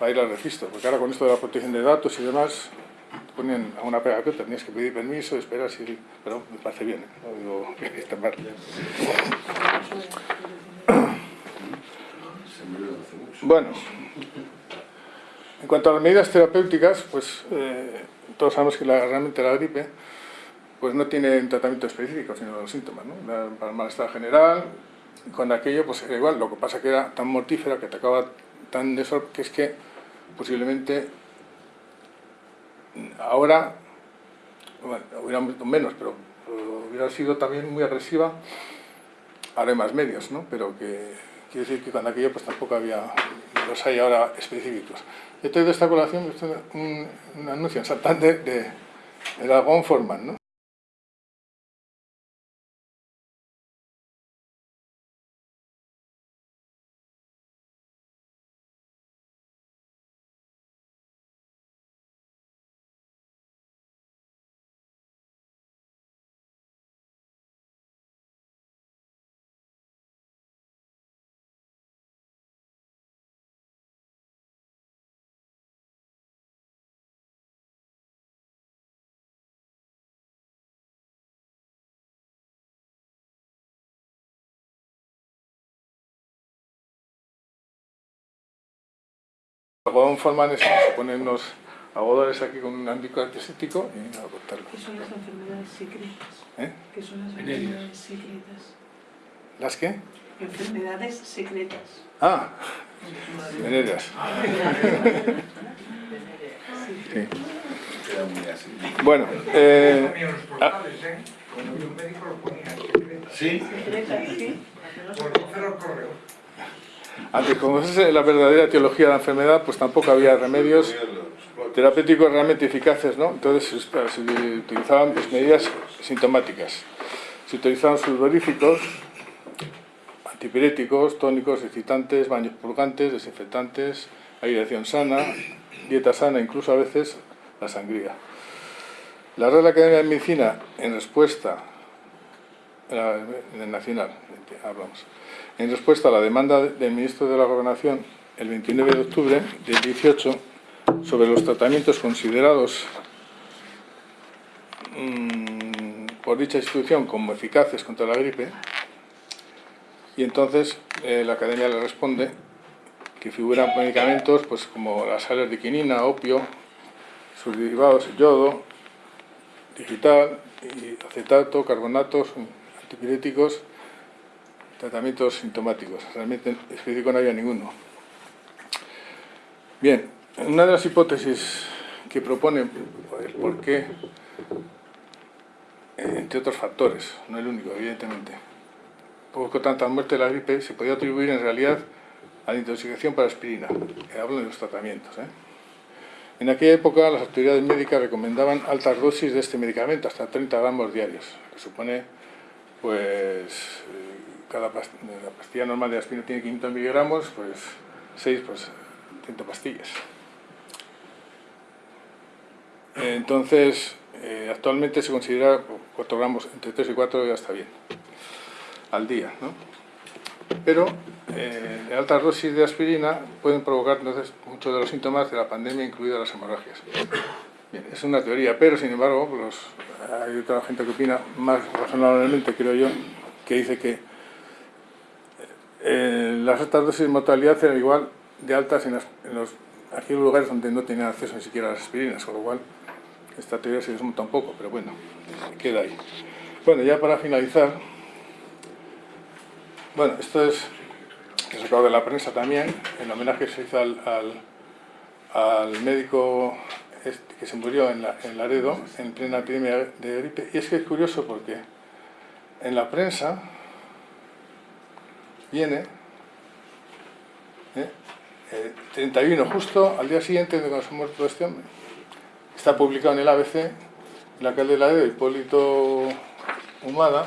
Speaker 2: para, ir al registro, porque ahora con esto de la protección de datos y demás, te ponían a una que tenías que pedir permiso, esperar, si, pero me parece bien, ¿eh? no digo que está mal. Bueno, en cuanto a las medidas terapéuticas, pues eh, todos sabemos que la, realmente la gripe pues no tiene un tratamiento específico, sino los síntomas, ¿no? Para el malestar general, con aquello pues era igual, lo que pasa que era tan mortífera, que atacaba tan de que es que posiblemente ahora, bueno, hubiera menos, pero, hubiera sido también muy agresiva, ahora hay más medios, ¿no? Pero que quiere decir que con aquello pues tampoco había, los hay ahora específicos. He traído esta colación, un, un anuncio en Santander de, de Dragón Forman, ¿no? Algodón forman eso, se ponen unos algodones aquí con un ámbito antiséptico y a cortarlo.
Speaker 3: ¿Qué son las enfermedades secretas?
Speaker 2: ¿Eh?
Speaker 3: ¿Qué son las enfermedades secretas?
Speaker 2: ¿Las qué?
Speaker 3: Enfermedades secretas.
Speaker 2: Ah, venéreas. Sí. Bueno, eh, ah,
Speaker 1: ¿Sí?
Speaker 3: Sí.
Speaker 2: Antes, como es la verdadera teología de la enfermedad, pues tampoco había remedios terapéuticos realmente eficaces, ¿no? Entonces se utilizaban pues, medidas sintomáticas. Se utilizaban sulfuríficos, antipiréticos, tónicos, excitantes, baños purgantes, desinfectantes, aireación sana, dieta sana, incluso a veces la sangría. La Real Academia de Medicina, en respuesta, en el Nacional, hablamos, en respuesta a la demanda del ministro de la Gobernación el 29 de octubre del 18 sobre los tratamientos considerados mmm, por dicha institución como eficaces contra la gripe y entonces eh, la Academia le responde que figuran medicamentos pues, como las sales de quinina, opio, sus derivados, yodo, digital, acetato, carbonatos, antipiréticos tratamientos sintomáticos. Realmente específico no había ninguno. Bien, una de las hipótesis que propone el por qué, entre otros factores, no el único, evidentemente, poco tanta muerte de la gripe se podía atribuir en realidad a la intoxicación por aspirina. Hablo de los tratamientos. ¿eh? En aquella época las autoridades médicas recomendaban altas dosis de este medicamento, hasta 30 gramos diarios, que supone pues cada pastilla, la pastilla normal de aspirina tiene 500 miligramos, pues 6, pues 30 pastillas. Entonces, eh, actualmente se considera 4 gramos, entre 3 y 4 ya está bien, al día. ¿no? Pero eh, altas dosis de aspirina pueden provocar entonces muchos de los síntomas de la pandemia, incluidas las hemorragias. Es una teoría, pero sin embargo, pues, hay otra gente que opina más razonablemente, creo yo, que dice que eh, las altas dosis de mortalidad eran igual de altas en, los, aquellos lugares donde no tenían acceso ni siquiera a las aspirinas, con lo cual esta teoría se desmonta un poco, pero bueno, queda ahí. Bueno, ya para finalizar, bueno, esto es que se acaba de la prensa también, el homenaje que se hizo al, al, médico este que se murió en, la, en Laredo en plena epidemia de gripe. Y es que es curioso porque en la prensa viene, ¿eh? 31, justo al día siguiente de cuando se muerto este hombre. Está publicado en el ABC, el alcalde de la de Hipólito Humada,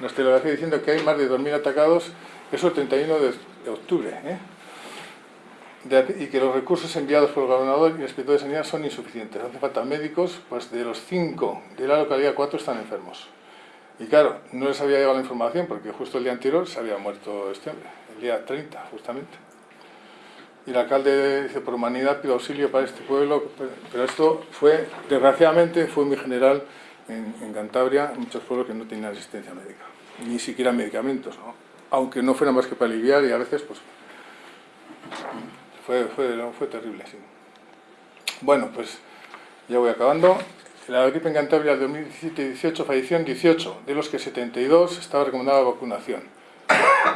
Speaker 2: nos telegrafía diciendo que hay más de 2.000 atacados, eso el 31 de, octubre, ¿eh? y que los recursos enviados por el gobernador y el inspector de sanidad son insuficientes. Hace falta médicos, pues de los 5 de la localidad, 4 están enfermos. Y claro, no les había llegado la información porque justo el día anterior se había muerto este hombre, el día 30, justamente. Y el alcalde dice, por humanidad pido auxilio para este pueblo, pero esto fue, desgraciadamente, fue muy general en, Cantabria, muchos pueblos que no tenían asistencia médica, ni siquiera medicamentos, aunque no fuera más que para aliviar y a veces pues fue, fue, fue terrible, sí. Bueno, pues ya voy acabando. La gripe en Cantabria del 2017-18 falleció en 18, de los que 72 estaba recomendada la vacunación.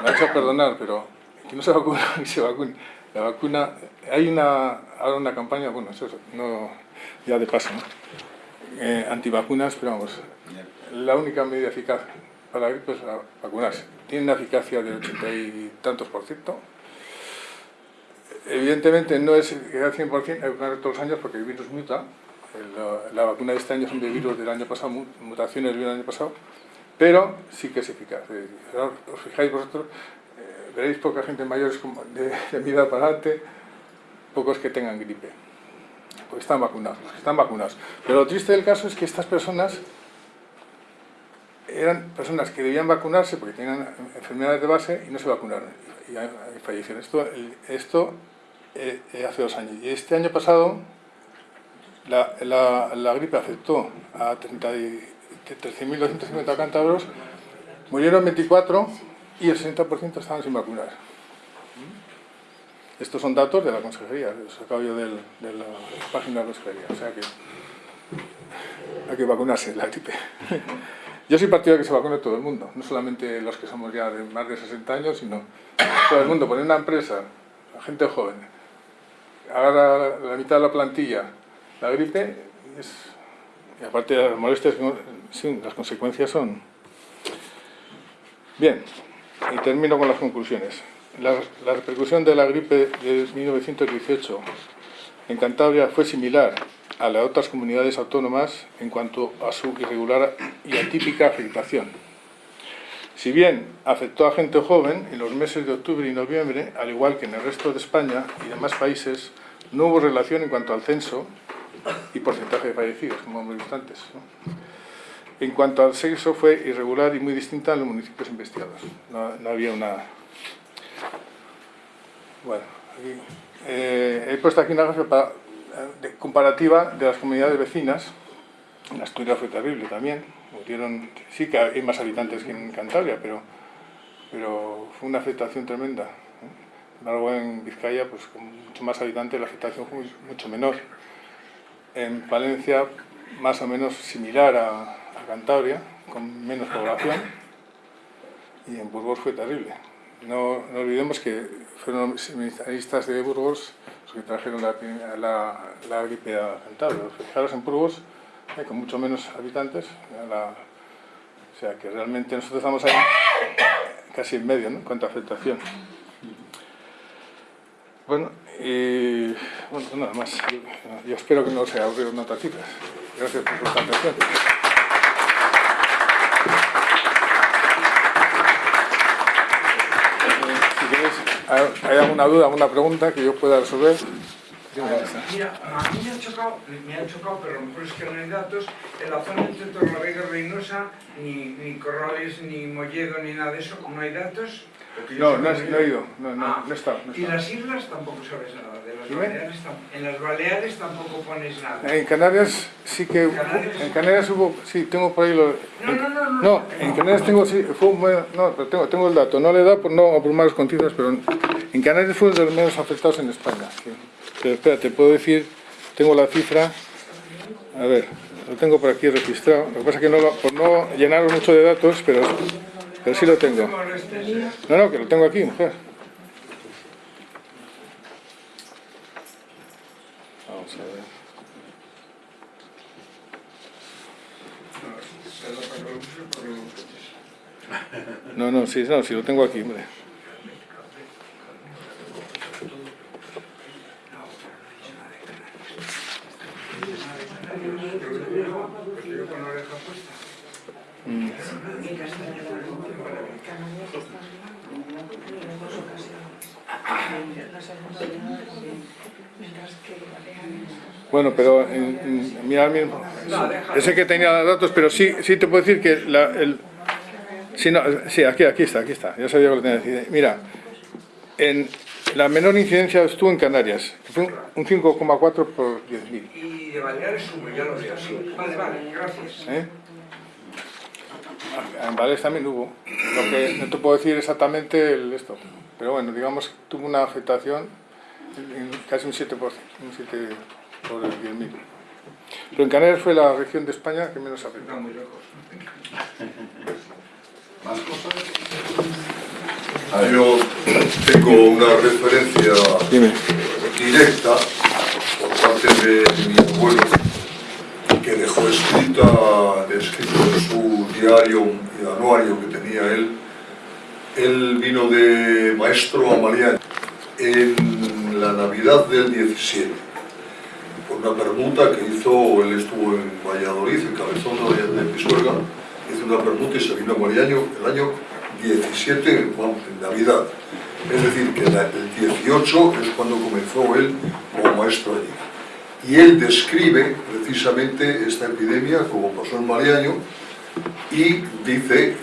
Speaker 2: Me ha hecho perdonar, pero que no se vacuna, que se vacune. La vacuna, hay una, ahora una campaña, bueno, eso no, ya de paso, ¿no? eh, antivacunas, pero vamos, la única medida eficaz para la gripe es vacunarse. Tiene una eficacia del 80 y tantos por ciento. Evidentemente no es al 100%, hay que vacunar todos los años porque el virus muta. La, la, vacuna de este año son de virus del año pasado, mutaciones del año pasado, pero sí que es eficaz. Os fijáis vosotros, eh, veréis poca gente mayor de, de mi edad para adelante, pocos que tengan gripe. Pues están vacunados, están vacunados. Pero lo triste del caso es que estas personas eran personas que debían vacunarse porque tenían enfermedades de base y no se vacunaron y, fallecieron. Esto, esto eh, hace dos años. Y este año pasado la, la, la gripe afectó a 13.250 cántabros, murieron 24 y el 60% estaban sin vacunar. Estos son datos de la consejería, los sacado yo del, de la página de la consejería, o sea que hay que vacunarse la gripe. Yo soy partidario de que se vacune todo el mundo, no solamente los que somos ya de más de 60 años, sino todo el mundo. Poner una empresa, la gente joven, agarra la mitad de la plantilla, la gripe, es, aparte de las molestias, sí, las consecuencias son... Bien, y termino con las conclusiones. La, la repercusión de la gripe de 1918 en Cantabria fue similar a las otras comunidades autónomas en cuanto a su irregular y atípica afectación. Si bien afectó a gente joven, en los meses de octubre y noviembre, al igual que en el resto de España y demás países, no hubo relación en cuanto al censo y porcentaje de fallecidos, como hemos visto. En cuanto al sexo, fue irregular y muy distinta en los municipios investigados. No, no había una... Bueno, aquí, eh, he puesto aquí una gráfica de comparativa de las comunidades vecinas, en Asturias fue terrible también, murieron, sí que hay más habitantes que en Cantabria, pero, pero fue una afectación tremenda. Sin embargo, en Vizcaya, pues con mucho más habitantes, la afectación fue mucho menor. En Valencia, más o menos similar a, Cantabria, con menos población, y en Burgos fue terrible. No, olvidemos que fueron los seminaristas de Burgos los que trajeron la, gripe a Cantabria. Fijaros en Burgos, con mucho menos habitantes, o sea que realmente nosotros estamos ahí casi en medio, ¿no? En cuanto a afectación. Bueno, y bueno, nada más. Yo, espero que no se aburrieron otras cifras. Gracias por vuestra atención. ¿Hay alguna duda, alguna pregunta que yo pueda resolver?
Speaker 4: Mira, a mí me ha chocado, me ha chocado, pero a lo mejor es que no hay datos, en la zona entre Torlavega y Reynosa, ni, ni Corrales, ni Molledo, ni nada de eso, no hay datos.
Speaker 2: No, no, no he ido, no, no,
Speaker 4: Ah,
Speaker 2: no estado. no he
Speaker 4: Y las islas tampoco sabes nada, de las. Baleares, en las Baleares tampoco pones nada.
Speaker 2: En Canarias sí que...
Speaker 4: ¿Canarias?
Speaker 2: En Canarias hubo... Sí, tengo por ahí lo...
Speaker 4: No, no, no, no.
Speaker 2: No, en Canarias tengo, sí, fue un buen- no, pero tengo, tengo el dato, no le da por no abrumaros con cifras, pero en Canarias fue de los menos afectados en España. sí. Pero espera, te puedo decir, tengo la cifra, a ver, lo tengo por aquí registrado, lo que pasa es que no, lo- por no llenaros mucho de datos, pero, pero sí lo tengo.
Speaker 4: No,
Speaker 2: no, que lo tengo aquí, mujer. Vamos a ver. No, no, sí, no, sí lo tengo aquí, hombre.
Speaker 4: Porque yo con la oreja puesta.
Speaker 2: Bueno, pero en, en- mira, mira, ese que tenía datos, pero sí, sí te puedo decir que la, el, sí, aquí, aquí está, aquí está. Ya sabía que lo tenía que decir. Mira, en la menor incidencia estuvo en Canarias, fue un 5,4 por 10.000.
Speaker 4: Y de Baleares hubo, ya lo veo, sí. Vale, vale, gracias.
Speaker 2: ¿eh? En Baleares también hubo. Lo que no te puedo decir exactamente el esto. Pero bueno, digamos que tuvo una afectación en casi un 7%, un 7 por 10.000. Pero en Canarias fue la región de España que menos afectó.
Speaker 4: Está muy lejos.
Speaker 1: ¿Más cosas?
Speaker 5: Ah, Yo tengo una referencia
Speaker 2: Dime.
Speaker 5: directa por parte de mi abuelo que dejó escrita, escrito en su diario y anuario que tenía él. Él vino de maestro a Mariano en la Navidad del 17 por una permuta que hizo, él estuvo en Valladolid, en Cabezón de Pisuerga, hizo una permuta y se vino a Mariano el año 17, vamos, en Navidad. Es decir, que el 18 es cuando comenzó él como maestro allí. Y él describe precisamente esta epidemia, como pasó en Mariaño, y dice,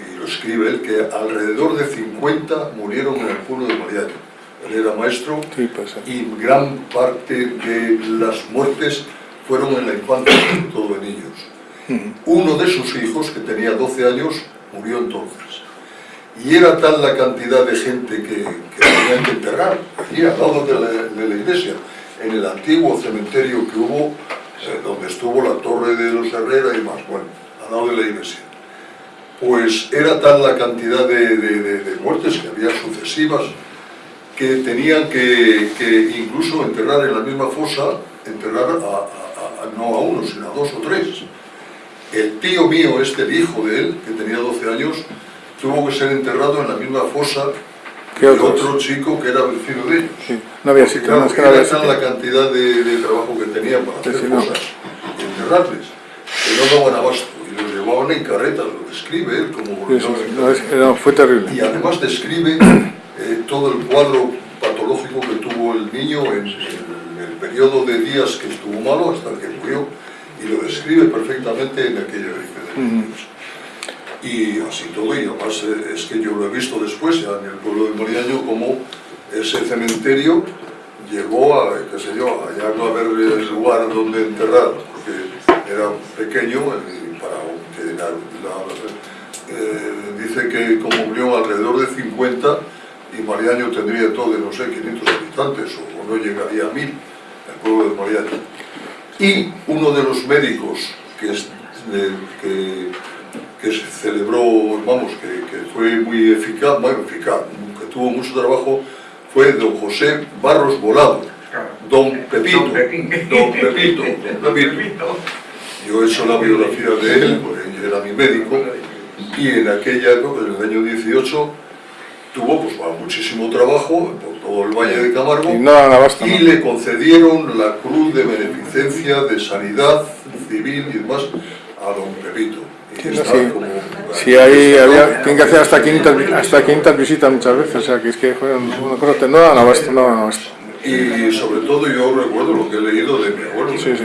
Speaker 5: y lo escribe él, que alrededor de 50 murieron en el pueblo de Mariaño. Él era maestro
Speaker 2: Sí,
Speaker 5: y gran parte de las muertes fueron en la infancia, sobre todo de niños. Uno de sus hijos, que tenía 12 años, murió entonces. Y era tal la cantidad de gente que, que tenían que enterrar, allí al lado de la, iglesia, en el antiguo cementerio que hubo, eh, donde estuvo la torre de los Herrera y más, bueno, al lado de la iglesia. Pues era tal la cantidad de, muertes que había sucesivas, que tenían que, que incluso enterrar en la misma fosa, enterrar a- no a uno, sino a dos o tres. El tío mío, este, el hijo de él, que tenía 12 años, tuvo que ser enterrado en la misma fosa
Speaker 2: ¿Qué
Speaker 5: que otro chico que era vecino de ellos.
Speaker 2: Sí, no había
Speaker 5: claro,
Speaker 2: no, es que no
Speaker 5: era
Speaker 2: sitio.
Speaker 5: la cantidad de, de trabajo que tenían para hacer
Speaker 2: sí, no.
Speaker 5: cosas y enterrarles, que no daban abasto. Y los llevaban en carretas, lo describe él como
Speaker 2: Sí, no, es- no, fue terrible.
Speaker 5: Y además describe eh, todo el cuadro patológico que tuvo el niño en, en el periodo de días que estuvo malo hasta que murió y lo describe perfectamente en de niños. Y así todo, y además eh, es que yo lo he visto después en el pueblo de Moriaño como ese cementerio llegó a, qué sé yo, a ya no haber lugar donde enterrar, porque era pequeño para que la- la- eh, dice que como murió alrededor de 50 y Mariaño tendría todo de no sé 500 habitantes o, no llegaría a 1000 el pueblo de Mariaño y uno de los médicos que, que, que se celebró, vamos, que, que fue muy eficaz, bueno, eficaz, que tuvo mucho trabajo, fue don José Barros Volado, don Pepito,
Speaker 4: Don
Speaker 5: Pepito, don Pepito. Yo he hecho la biografía de él, porque él era mi médico, y en aquella época, en el año 18, tuvo pues, bueno, muchísimo trabajo por todo el Valle de Camargo
Speaker 2: Y no daban abasto,
Speaker 5: y
Speaker 2: ¿no?
Speaker 5: le concedieron la Cruz de Beneficencia de Sanidad Civil y demás a don Pepito. Y
Speaker 2: Sí, no,
Speaker 5: está
Speaker 2: sí.
Speaker 5: como-
Speaker 2: Sí, ahí había, tienen que hacer hasta 500, vi- hasta 500 visitas muchas veces, o sea que es que fueron una cosa no daban abasto, no abasto.
Speaker 5: Y sobre todo yo recuerdo lo que he leído de mi abuelo,
Speaker 2: Sí, sí.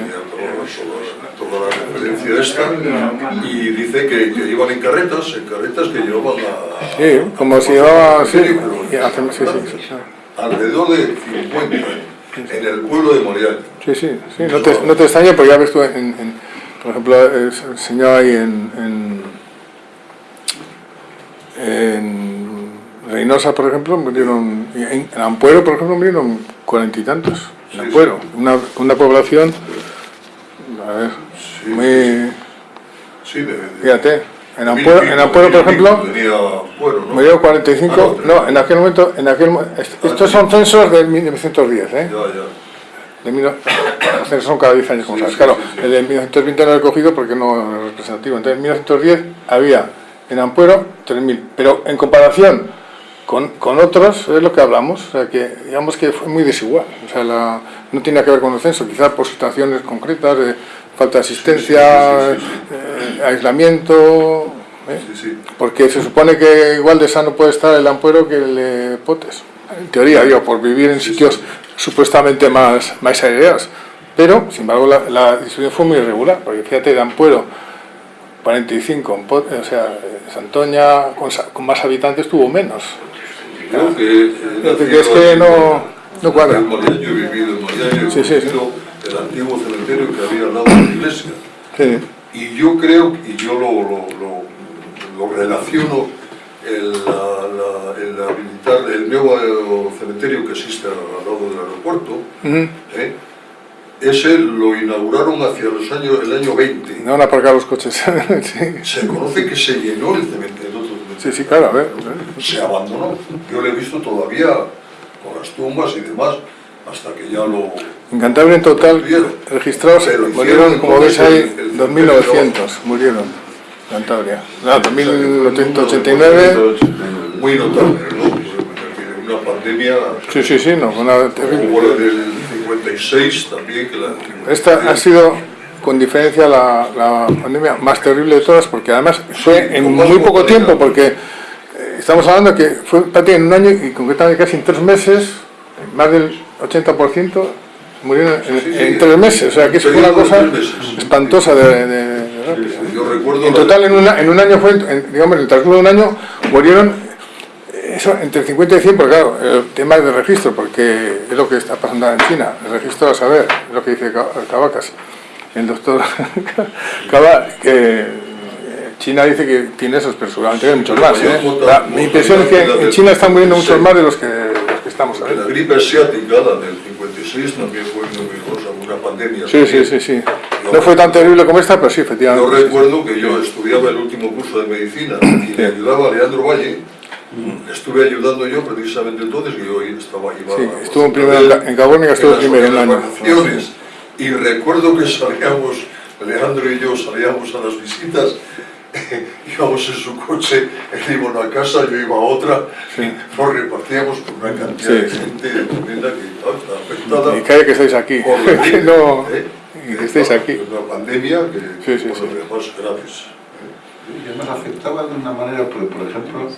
Speaker 5: toda, la referencia esta, y dice que, que iban en carretas, en carretas que llevaban a...
Speaker 2: Sí, como si llevaba, sí,
Speaker 5: Alrededor de 50 en el pueblo de Morial.
Speaker 2: sí, sí, sí, no te, no te extraña porque ya ves tú, en, en- por ejemplo, se enseñaba ahí en, en, en Reynosa, por ejemplo, murieron, en, en Ampuero, por ejemplo, murieron cuarenta y tantos, en Ampuero, una, una población, a ver,
Speaker 5: Sí.
Speaker 2: muy,
Speaker 5: Sí, de, de-
Speaker 2: fíjate, en Ampuero, en Ampuero, por ejemplo, murió 45,
Speaker 5: Ah,
Speaker 2: no, en aquel momento, en aquel, estos son censos de 1910, ¿eh? De mil- son cada 10 años, como sabes. Claro, el de 1920 no lo he cogido porque no es representativo. Entonces, en 1910 había en Ampuero 3.000, pero en comparación con, con otros, es lo que hablamos, o sea, que digamos que fue muy desigual. O sea, la- no tiene que ver con el censo, quizás por situaciones concretas, de falta de asistencia,
Speaker 5: Sí, sí, sí,
Speaker 2: eh, aislamiento. ¿eh?
Speaker 5: Sí, sí.
Speaker 2: Porque se supone que igual de sano puede estar el ampuero que el de Potes. En teoría, digo, por vivir en sitios supuestamente más, más aireados. Pero, sin embargo, la, la distribución fue muy irregular. Porque fíjate, de Ampuero, 45, en Pot- o sea, Santoña, con, con más habitantes, tuvo menos.
Speaker 5: Creo que...
Speaker 2: que es que no, no cuadra.
Speaker 5: En Mariaño he vivido, en Mariaño he
Speaker 2: Sí, sí, sí.
Speaker 5: conocido el antiguo cementerio que había al lado de la iglesia.
Speaker 2: Sí.
Speaker 5: Y yo creo, y yo lo, lo, lo, lo relaciono, el, la, el habilitar el nuevo cementerio que existe al lado del aeropuerto,
Speaker 2: Ujú.
Speaker 5: ¿eh? ese lo inauguraron hacia los años, el año 20.
Speaker 2: No van a aparcar los coches. sí.
Speaker 5: Se conoce que se llenó el cementerio, el otro cementerio.
Speaker 2: sí, sí, claro, a ver.
Speaker 5: se abandonó. Yo lo he visto todavía con las tumbas y demás, hasta que ya lo...
Speaker 2: En Cantabria en total registrados murieron, como ves ahí,
Speaker 5: el- el
Speaker 2: 2.900 murieron Cantabria. No, 2.889.
Speaker 5: Muy notable, ¿no? Una pandemia
Speaker 2: Sí, sí, sí, no, una terrible.
Speaker 5: como la del 56 también, que la...
Speaker 2: Esta ha sido con diferencia la, la pandemia más terrible de todas porque además fue en muy poco tiempo porque eh, estamos hablando que fue prácticamente en un año y concretamente casi en tres meses más del 80% murieron en, en tres meses o sea que fue una cosa espantosa de, de-
Speaker 5: Yo recuerdo...
Speaker 2: en
Speaker 5: la-
Speaker 2: total en, una- en un año fue en- digamos en el transcurso de un año murieron eh, eso, entre 50 y 100, porque claro, el tema de registro, porque es lo que está pasando ahora en China, el registro a saber, es lo que dice Ca- Cavacas, el doctor Cava, que eh, China dice que tiene esos, pero seguramente hay muchos más. ¿eh? La- mi impresión es que en China están muriendo muchos más de los que, los que estamos
Speaker 5: La
Speaker 2: sabiendo.
Speaker 5: gripe asiática, la del 56, también fue numerosa, una pandemia.
Speaker 2: Sí, sí, sí, sí. No fue tan terrible como esta, pero sí,
Speaker 5: Yo
Speaker 2: efectivamente. sí.
Speaker 5: recuerdo que yo estudiaba el último curso de medicina y me ayudaba a Leandro Valle. Estuve ayudando yo precisamente entonces, que yo estaba iba
Speaker 2: Sí, estuvo en Ca- en Carbónica, estuvo
Speaker 5: las-
Speaker 2: primero
Speaker 5: en
Speaker 2: año.
Speaker 5: vacaciones. Y recuerdo que salíamos, Leandro y yo salíamos a las visitas, íbamos en su coche, él iba a una casa, yo iba a otra, nos repartíamos con una cantidad
Speaker 2: Sí,
Speaker 5: de
Speaker 2: sí.
Speaker 5: gente tremenda que está afectada.
Speaker 2: Y cae que estáis aquí,
Speaker 5: por
Speaker 2: que
Speaker 5: gripe,
Speaker 2: no,
Speaker 5: ¿eh?
Speaker 2: y que estéis aquí.
Speaker 5: Una pandemia que,
Speaker 2: Sí, sí,
Speaker 5: por
Speaker 2: sí.
Speaker 5: demás, graves.
Speaker 1: Y además afectaba de una manera, por, por ejemplo,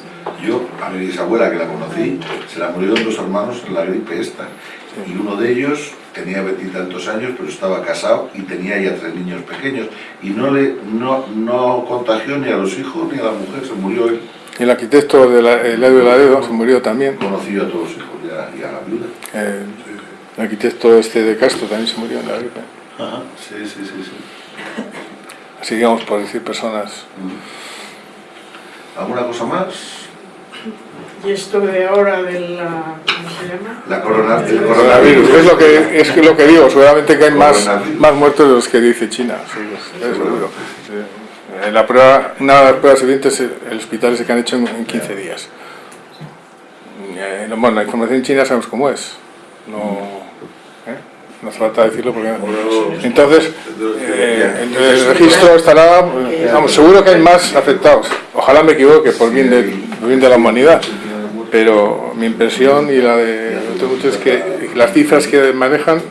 Speaker 1: yo a mi bisabuela que la conocí, se la murieron dos hermanos en la gripe esta. Y uno de ellos tenía veintitantos años, pero estaba casado y tenía ya tres niños pequeños. Y no le no, no contagió ni a los hijos ni a la mujer, se murió él.
Speaker 2: El arquitecto de la, el Edu Laredo se murió también.
Speaker 1: Conoció a todos los hijos y a, y a la viuda.
Speaker 2: Eh, el arquitecto este de Castro también se murió en la gripe.
Speaker 1: Ajá, sí, sí, sí. sí.
Speaker 2: Así por decir personas.
Speaker 1: ¿Alguna cosa más?
Speaker 3: Y esto de ahora de la... ¿Cómo se llama?
Speaker 1: La corona, el
Speaker 2: Coronavirus, es lo que, es lo que digo, seguramente que hay más, más muertos de los que dice China, seguro. En la prueba, una de las pruebas siguientes, el hospital ese que han hecho en, en 15 días. Eh, no, bueno, la información china sabemos cómo es. No, ¿eh? no hace falta decirlo porque... Entonces, eh, el, registro estará, eh, vamos, seguro que hay más afectados. Ojalá me equivoque por bien, del, por bien de la humanidad. Pero mi impresión y la de otros muchos es que las cifras que manejan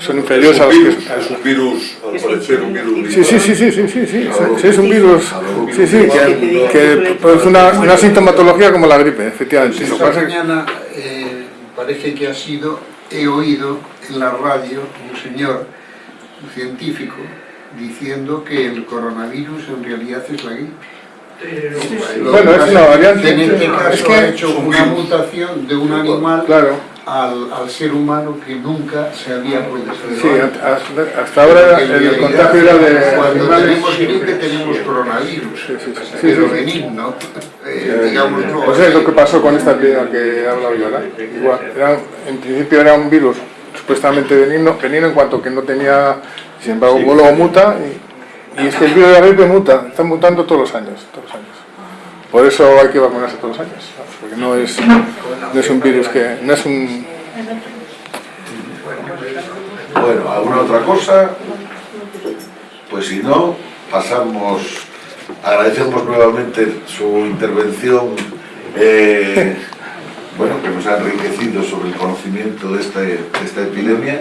Speaker 2: son inferiores a las que...
Speaker 5: Es un virus, al parecer, un virus.
Speaker 2: Sí, sí, sí, sí, sí, sí, sí, sí, es un virus, sí, sí, que, que produce una, una sintomatología como la gripe, efectivamente.
Speaker 6: Esta mañana eh, parece que ha sido, he oído en la radio un señor, un científico, diciendo que el coronavirus en realidad es la gripe. Lo
Speaker 2: Bueno, es una variante.
Speaker 6: En este caso
Speaker 2: Es que-
Speaker 6: ha hecho una mutación de un animal
Speaker 2: Claro,
Speaker 6: al, al ser humano que nunca se había podido
Speaker 2: sí, hasta, hasta ahora el contagio era de
Speaker 6: Cuando
Speaker 2: animales.
Speaker 6: tenemos gripe tenemos coronavirus,
Speaker 2: Sí, sí, sí,
Speaker 6: pero
Speaker 2: sí.
Speaker 6: benigno, eh, digamos no.
Speaker 2: Pues es lo que pasó con esta epidemia que he hablado yo ahora. Igual, era, en principio era un virus supuestamente benigno, benigno en cuanto que no tenía, sin embargo, luego muta y, y es que el virus de la gripe muta, está mutando todos los años, todos los años. Por eso hay que vacunarse todos los años, porque no es, no es un virus que, no es un,
Speaker 1: Bueno, ¿alguna otra cosa? Pues si no, pasamos, agradecemos nuevamente su intervención, eh, bueno, que nos ha enriquecido sobre el conocimiento de, este- de esta epidemia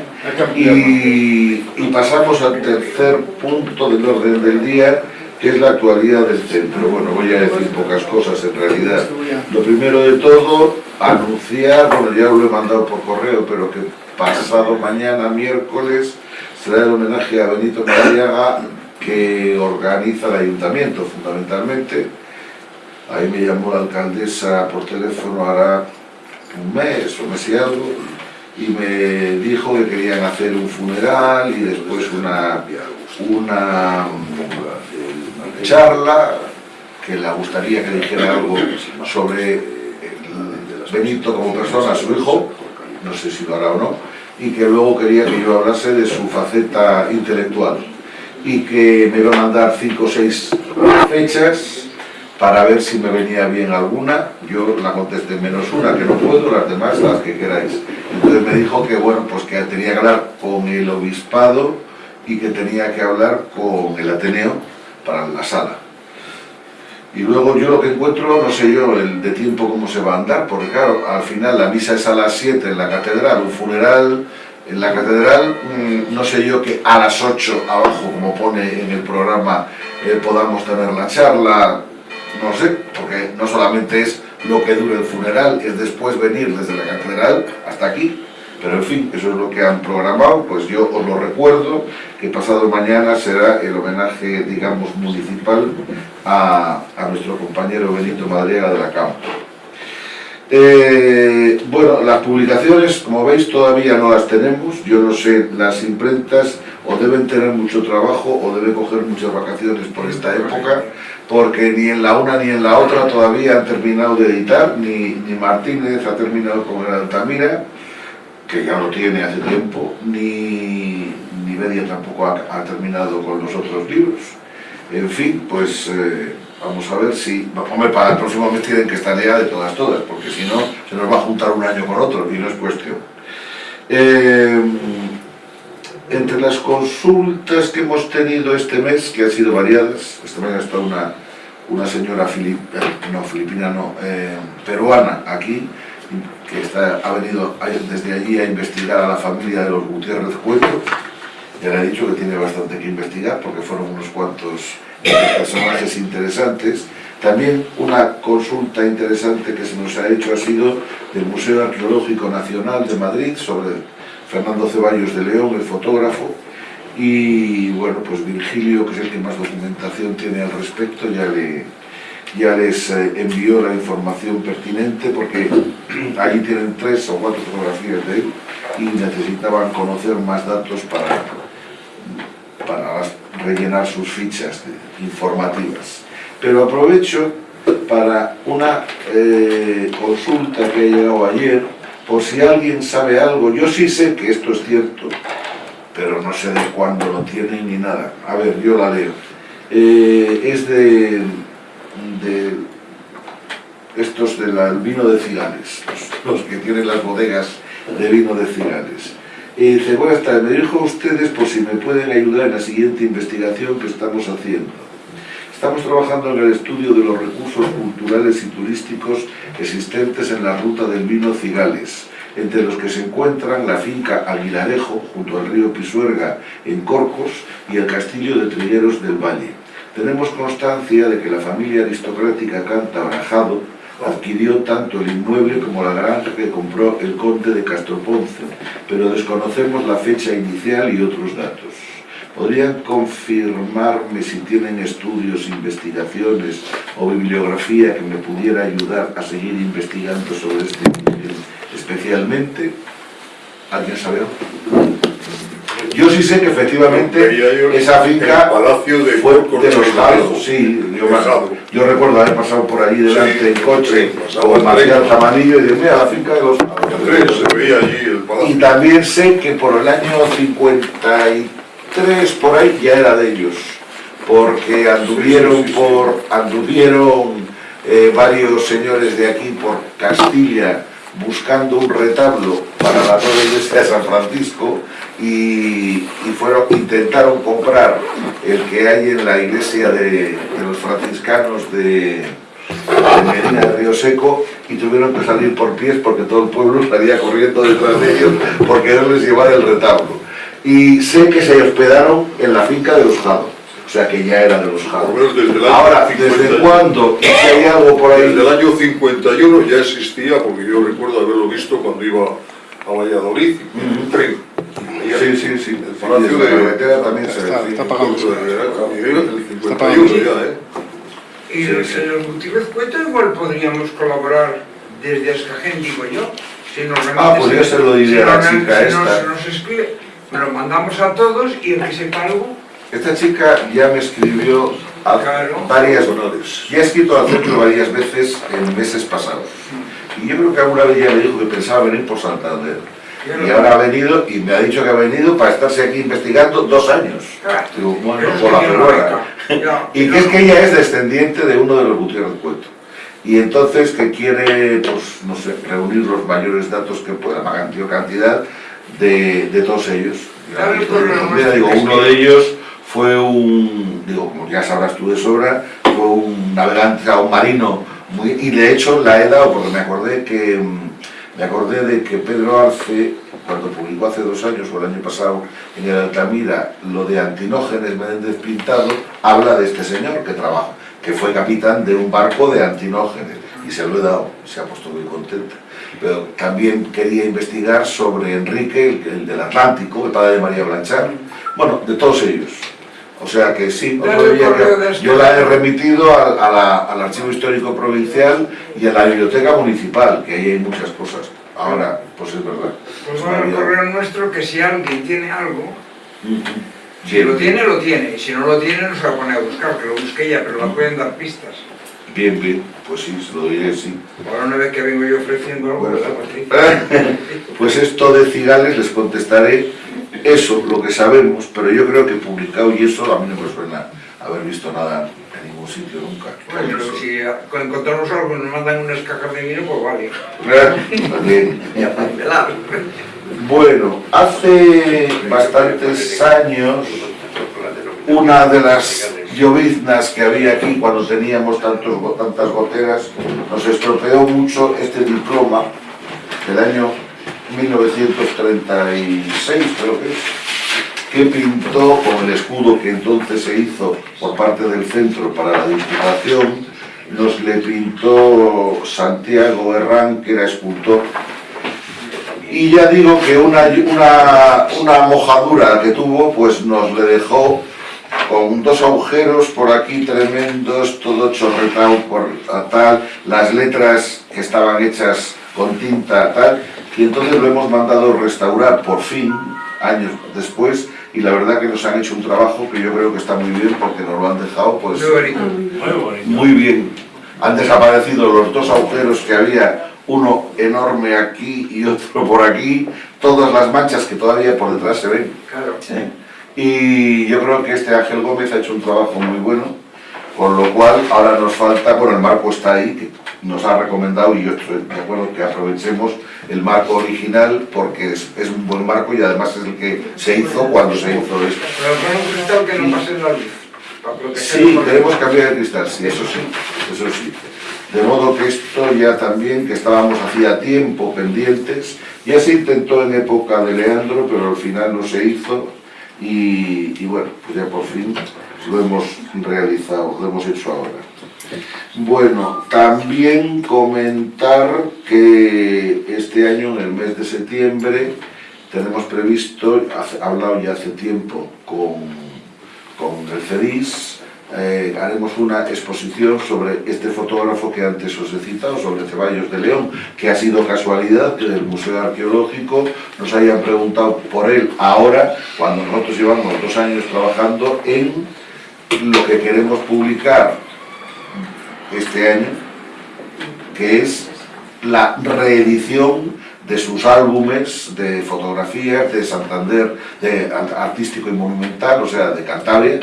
Speaker 1: y, y pasamos al tercer punto del orden del día, que es la actualidad del centro. Bueno, voy a decir pocas cosas en realidad. Lo primero de todo, anunciar, bueno, ya lo he mandado por correo, pero que pasado mañana, miércoles, será el homenaje a Benito Madariaga que organiza el ayuntamiento, fundamentalmente. Ahí me llamó la alcaldesa por teléfono hará un mes o mes y algo, y me dijo que querían hacer un funeral y después una, una charla que le gustaría que dijera algo sobre el Benito como persona, su hijo, no sé si lo hará o no, y que luego quería que yo hablase de su faceta intelectual y que me iba a mandar cinco o seis fechas para ver si me venía bien alguna. Yo la contesté menos una, que no puedo, las demás las que queráis. Entonces me dijo que bueno, pues que tenía que hablar con el obispado y que tenía que hablar con el Ateneo para la sala. Y luego yo lo que encuentro, no sé yo, el de tiempo cómo se va a andar, porque claro, al final la misa es a las 7 en la catedral, un funeral en la catedral, mm, no sé yo que a las 8 abajo, como pone en el programa, eh, podamos tener la charla, no sé, porque no solamente es lo que dure el funeral, es después venir desde la catedral hasta aquí, pero en fin, eso es lo que han programado, pues yo os lo recuerdo, que pasado mañana será el homenaje, digamos, municipal a, a nuestro compañero Benito Madriaga de la Campo. Eh, bueno, las publicaciones, como veis, todavía no las tenemos. Yo no sé, las imprentas o deben tener mucho trabajo o deben coger muchas vacaciones por esta época, porque ni en la una ni en la otra todavía han terminado de editar, ni, ni Martínez ha terminado con el Altamira, que ya lo tiene hace tiempo, ni, ni Media tampoco ha, ha terminado con los otros libros. En fin, pues... Eh, Vamos a ver si... Hombre, para el próximo mes tienen que estar ya de todas, todas, porque si no, se nos va a juntar un año con otro y no es cuestión. Eh, entre las consultas que hemos tenido este mes, que han sido variadas, esta mañana está una, una señora filip, eh, no, filipina, no, eh, peruana aquí, que está, ha venido desde allí a investigar a la familia de los Gutiérrez Cueto, ya le he dicho que tiene bastante que investigar porque fueron unos cuantos personajes interesantes. También una consulta interesante que se nos ha hecho ha sido del Museo Arqueológico Nacional de Madrid sobre Fernando Ceballos de León, el fotógrafo, y bueno, pues Virgilio, que es el que más documentación tiene al respecto, ya, le, ya les eh, envió la información pertinente porque allí tienen tres o cuatro fotografías de él y necesitaban conocer más datos para, para rellenar sus fichas informativas. Pero aprovecho para una eh, consulta que ha llegado ayer, por si alguien sabe algo. Yo sí sé que esto es cierto, pero no sé de cuándo lo tiene ni nada. A ver, yo la leo. Eh, es de, de estos del vino de Cigales, los, que tienen las bodegas de vino de Cigales. Y dice, buenas tardes, me dirijo a ustedes por si me pueden ayudar en la siguiente investigación que estamos haciendo. Estamos trabajando en el estudio de los recursos culturales y turísticos existentes en la ruta del vino Cigales, entre los que se encuentran la finca Aguilarejo, junto al río Pisuerga, en Corcos, y el castillo de Trilleros del Valle. Tenemos constancia de que la familia aristocrática Canta Brajado adquirió tanto el inmueble como la granja que compró el conde de Castroponce, pero desconocemos la fecha inicial y otros datos. ¿Podrían confirmarme si tienen estudios, investigaciones o bibliografía que me pudiera ayudar a seguir investigando sobre este especialmente? ¿Alguien sabe yo sí sé que efectivamente esa finca fue de los Jalos, sí, yo, recuerdo haber pasado por allí delante en coche con María Tamanillo y decir, mira, la finca de los Jalos. Y también sé que por el año 53, por ahí, ya era de ellos, porque anduvieron por, anduvieron eh, varios señores de aquí por Castilla buscando un retablo para la nueva iglesia de San Francisco y, fueron, intentaron comprar el que hay en la iglesia de, los franciscanos de, Medina de Río Seco y tuvieron que salir por pies porque todo el pueblo salía corriendo detrás de ellos porque no les llevar el retablo. Y sé que se hospedaron en la finca de los Jado, o sea que ya era de los Jado. Ahora, ¿desde cuándo? ¿Y si hay algo por ahí?
Speaker 5: Desde el año 51 ya existía, porque yo recuerdo haberlo visto cuando iba a Valladolid, en un tren
Speaker 1: Sí, sí, sí. El Palacio de Carretera también se
Speaker 2: Está, está.
Speaker 5: El 51 ya, ¿eh?
Speaker 4: Y el señor Gutiérrez Cueto igual podríamos colaborar desde Escajén, digo yo, si nos
Speaker 1: Ah, pues yo se lo diré a la chica esta.
Speaker 4: Escribe, lo mandamos a todos y el que sepa algo,
Speaker 1: Esta chica ya me escribió a
Speaker 4: Claro.
Speaker 1: varias honores. Ya he escrito al centro varias veces en meses pasados. Y yo creo que alguna vez ya me dijo que pensaba venir por Santander. Y ahora ha venido y me ha dicho que ha venido para estarse aquí investigando dos años.
Speaker 4: Claro.
Speaker 1: Digo, bueno, por la Y que es que ella es descendiente de uno de los Gutiérrez Cueto. Y entonces que quiere, pues, no sé, reunir los mayores datos que pueda, cantidad, cantidad de, de todos ellos.
Speaker 4: Claro,
Speaker 1: digo, uno de ellos fue un, digo, como ya sabrás tú de sobra, fue un navegante, o un marino, muy, y de hecho la he dado porque me acordé que, mm, me acordé de que Pedro Arce, cuando publicó hace dos años o el año pasado en el Altamira lo de Antinógenes Menéndez Pintado, habla de este señor que trabaja, que fue capitán de un barco de Antinógenes, y se lo he dado, se ha puesto muy contenta. Pero también quería investigar sobre Enrique, el, el del Atlántico, el padre de María Blanchard, bueno, de todos ellos. O sea que sí, que- yo la he remitido al, a la- al Archivo Histórico Provincial y a la Biblioteca Municipal, que ahí hay muchas cosas. Ahora, pues es verdad.
Speaker 4: Pues
Speaker 1: Se me
Speaker 4: va
Speaker 1: ha
Speaker 4: al correo nuestro que si alguien tiene algo, si
Speaker 1: Bien,
Speaker 4: lo tiene, lo tiene, y si no lo tiene, no se va a poner a buscar, que lo busque ella, pero la pueden dar pistas.
Speaker 1: Bien, bien, pues sí, se lo diré, sí.
Speaker 4: Ahora una vez que vengo yo ofreciendo algo,
Speaker 1: Bueno.
Speaker 4: ¿verdad, Patricia?
Speaker 1: Pues esto de cigales les contestaré eso, lo que sabemos, pero yo creo que publicado y eso a mí no me suena haber visto nada en ningún sitio nunca.
Speaker 4: Bueno, pero si con encontramos algo y nos mandan unas cajas de vino, pues vale. Para pelar.
Speaker 1: Bueno, hace bastantes años una de las lloviznas que había aquí cuando teníamos tantas goteras nos estropeó mucho este diploma del año 1936 creo que es que pintó con el escudo que entonces se hizo por parte del centro para la Diputación. Nos le pintó Santiago Herrán que era escultor. Y ya digo que una, una, una mojadura que tuvo, pues nos le dejó con dos agujeros por aquí tremendos, todo chorretado por tal, las letras que estaban hechas con tinta tal, y entonces lo hemos mandado restaurar por fin, años después, y la verdad que nos han hecho un trabajo que yo creo que está muy bien porque nos lo han dejado pues
Speaker 4: Muy bonito.
Speaker 7: Muy bonito.
Speaker 1: muy bien. Han desaparecido los dos agujeros que había, uno enorme aquí y otro por aquí, todas las manchas que todavía por detrás se ven.
Speaker 4: Claro.
Speaker 1: Y yo creo que este Ángel Gómez ha hecho un trabajo muy bueno, con lo cual ahora nos falta, bueno, el marco está ahí, que nos ha recomendado y yo estoy de acuerdo que aprovechemos el marco original porque es, es un buen marco y además es el que se hizo cuando se hizo esto.
Speaker 4: Pero con un cristal que no pase la luz.
Speaker 1: Sí, queremos cambiar el cristal, sí, eso sí, eso sí. De modo que esto ya también, que estábamos hacía tiempo pendientes, ya se intentó en época de Leandro, pero al final no se hizo y, bueno, pues ya por fin lo hemos realizado, lo hemos hecho ahora. Bueno, también comentar que este año, en el mes de septiembre, tenemos previsto, hablado ya hace tiempo con, con el CEDIS, eh, haremos una exposición sobre este fotógrafo que antes os he citado, sobre Ceballos de León, que ha sido casualidad que del Museo Arqueológico nos hayan preguntado por él ahora, cuando nosotros llevamos dos años trabajando en lo que queremos publicar este año, que es la reedición de sus álbumes de fotografías de Santander, de ar- artístico y monumental, o sea, de Cantabria,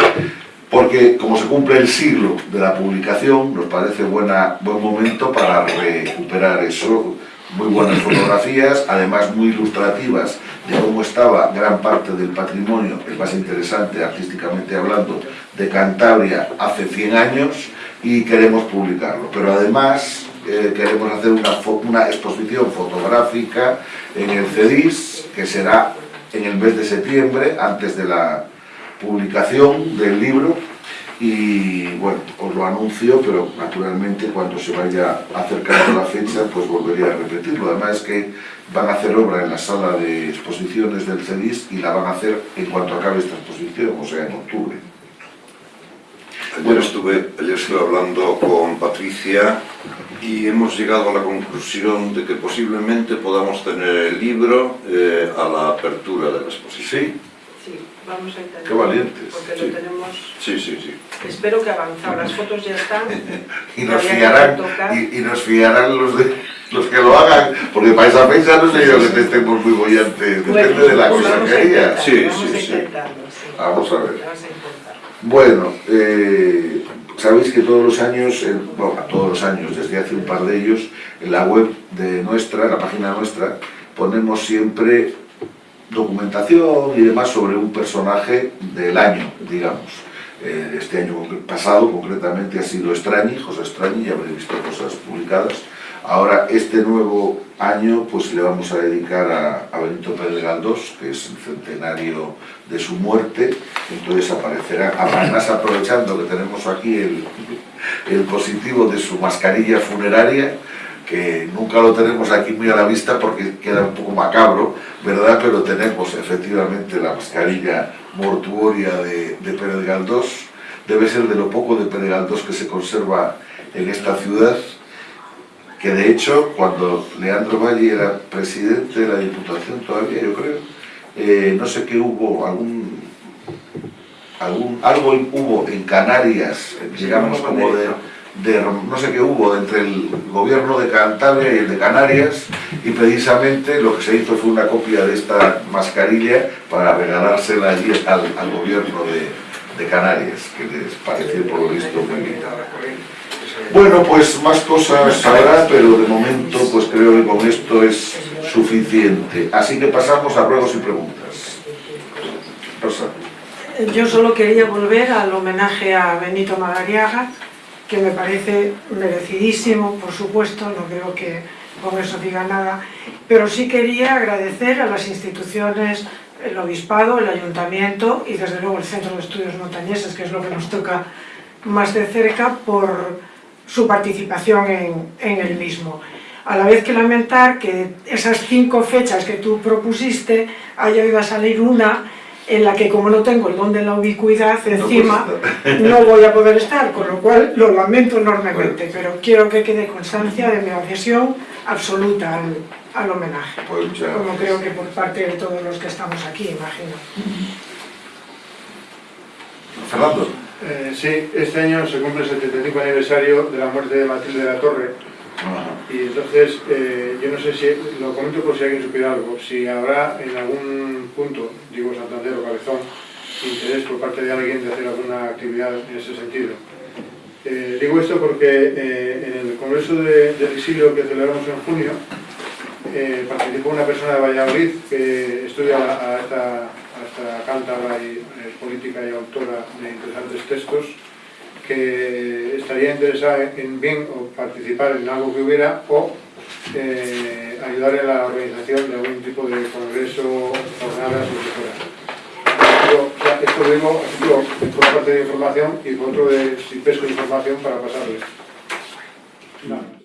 Speaker 1: porque como se cumple el siglo de la publicación, nos parece buena, buen momento para recuperar eso. Muy buenas fotografías, además muy ilustrativas de cómo estaba gran parte del patrimonio, el más interesante artísticamente hablando, de Cantabria hace 100 años y queremos publicarlo. Pero además eh, queremos hacer una, exposición fotográfica en el CEDIS, que será en el mes de septiembre, antes de la publicación del libro y bueno, os lo anuncio, pero naturalmente cuando se vaya acercando la fecha pues volveré a repetirlo. Además es que van a hacer obra en la sala de exposiciones del CEDIS y la van a hacer en cuanto acabe esta exposición, o sea en octubre.
Speaker 7: Ayer estuve, ayer estuve hablando con Patricia y hemos llegado a la conclusión de que posiblemente podamos tener el libro eh, a la apertura de la exposición.
Speaker 1: Sí,
Speaker 3: Sí, vamos a intentar.
Speaker 1: Qué valientes,
Speaker 3: Porque
Speaker 7: sí.
Speaker 3: lo tenemos...
Speaker 7: Sí, sí, sí.
Speaker 3: Espero que avanzado. Las fotos ya están.
Speaker 1: y nos fiarán, y, y nos fiarán los, de, los que lo hagan, porque para esa fecha no sé yo que estemos muy bollantes, depende de la
Speaker 3: pues
Speaker 1: cosa que haya.
Speaker 7: Sí,
Speaker 3: Vamos
Speaker 7: sí,
Speaker 3: a
Speaker 7: sí.
Speaker 1: Vamos a ver.
Speaker 3: Vamos a.
Speaker 1: Bueno, eh, sabéis que todos los años, eh, bueno, todos los años, desde hace un par de ellos, en la web de nuestra, en la página nuestra, ponemos siempre documentación y demás sobre un personaje del año, digamos. Eh, este año pasado, concretamente, ha sido Estrañi, José Estrañi, ya habréis visto cosas publicadas. Ahora, este nuevo año, pues le vamos a dedicar a, a Benito Pérez Galdós, que es el centenario de su muerte, entonces aparecerá, además aprovechando que tenemos aquí el, el positivo de su mascarilla funeraria, que nunca lo tenemos aquí muy a la vista porque queda un poco macabro, ¿verdad? Pero tenemos efectivamente la mascarilla mortuoria de, de Pérez Galdós, debe ser de lo poco de Pérez Galdós que se conserva en esta ciudad, que de hecho cuando Leandro Valle era presidente de la Diputación todavía, yo creo, eh, no sé qué hubo, algún, algún, algo hubo en Canarias, digamos como de, de, no sé qué hubo entre el gobierno de Cantabria y el de Canarias y precisamente lo que se hizo fue una copia de esta mascarilla para regalársela allí al, al gobierno de, de Canarias, que les pareció por lo visto muy bien. Bueno, pues más cosas habrá, pero de momento pues creo que con esto es suficiente. Así que pasamos a ruegos y preguntas. Rosa.
Speaker 3: Yo solo quería volver al homenaje a Benito Madariaga, que me parece merecidísimo, por supuesto, no creo que con eso diga nada, pero sí quería agradecer a las instituciones, el Obispado, el Ayuntamiento y desde luego el Centro de Estudios Montañeses, que es lo que nos toca más de cerca, por su participación en, en el mismo. A la vez que lamentar que esas cinco fechas que tú propusiste haya ido a salir una en la que como no tengo el don de la ubicuidad encima no voy a poder estar, con lo cual lo lamento enormemente, pero quiero que quede constancia de mi adhesión absoluta al, al homenaje,
Speaker 1: Pues
Speaker 3: como creo que por parte de todos los que estamos aquí, imagino.
Speaker 1: Fernando.
Speaker 8: Eh, sí, este año se cumple el 75 aniversario de la muerte de Matilde de la Torre y entonces eh, yo no sé si, lo comento por si alguien supiera algo, si habrá en algún punto, digo Santander o Cabezón, interés por parte de alguien de hacer alguna actividad en ese sentido. Eh, digo esto porque eh, en el Congreso de- del Exilio que celebramos en junio participó una persona de Valladolid que estudia a esta, a esta cántabra y política y autora de interesantes textos que estaría interesada en bien o participar en algo que hubiera o eh, ayudar en la organización de algún tipo de congreso, jornadas o lo que fuera. Digo, ya, esto lo digo por parte de información y por otro de si pesco información para pasarles. No.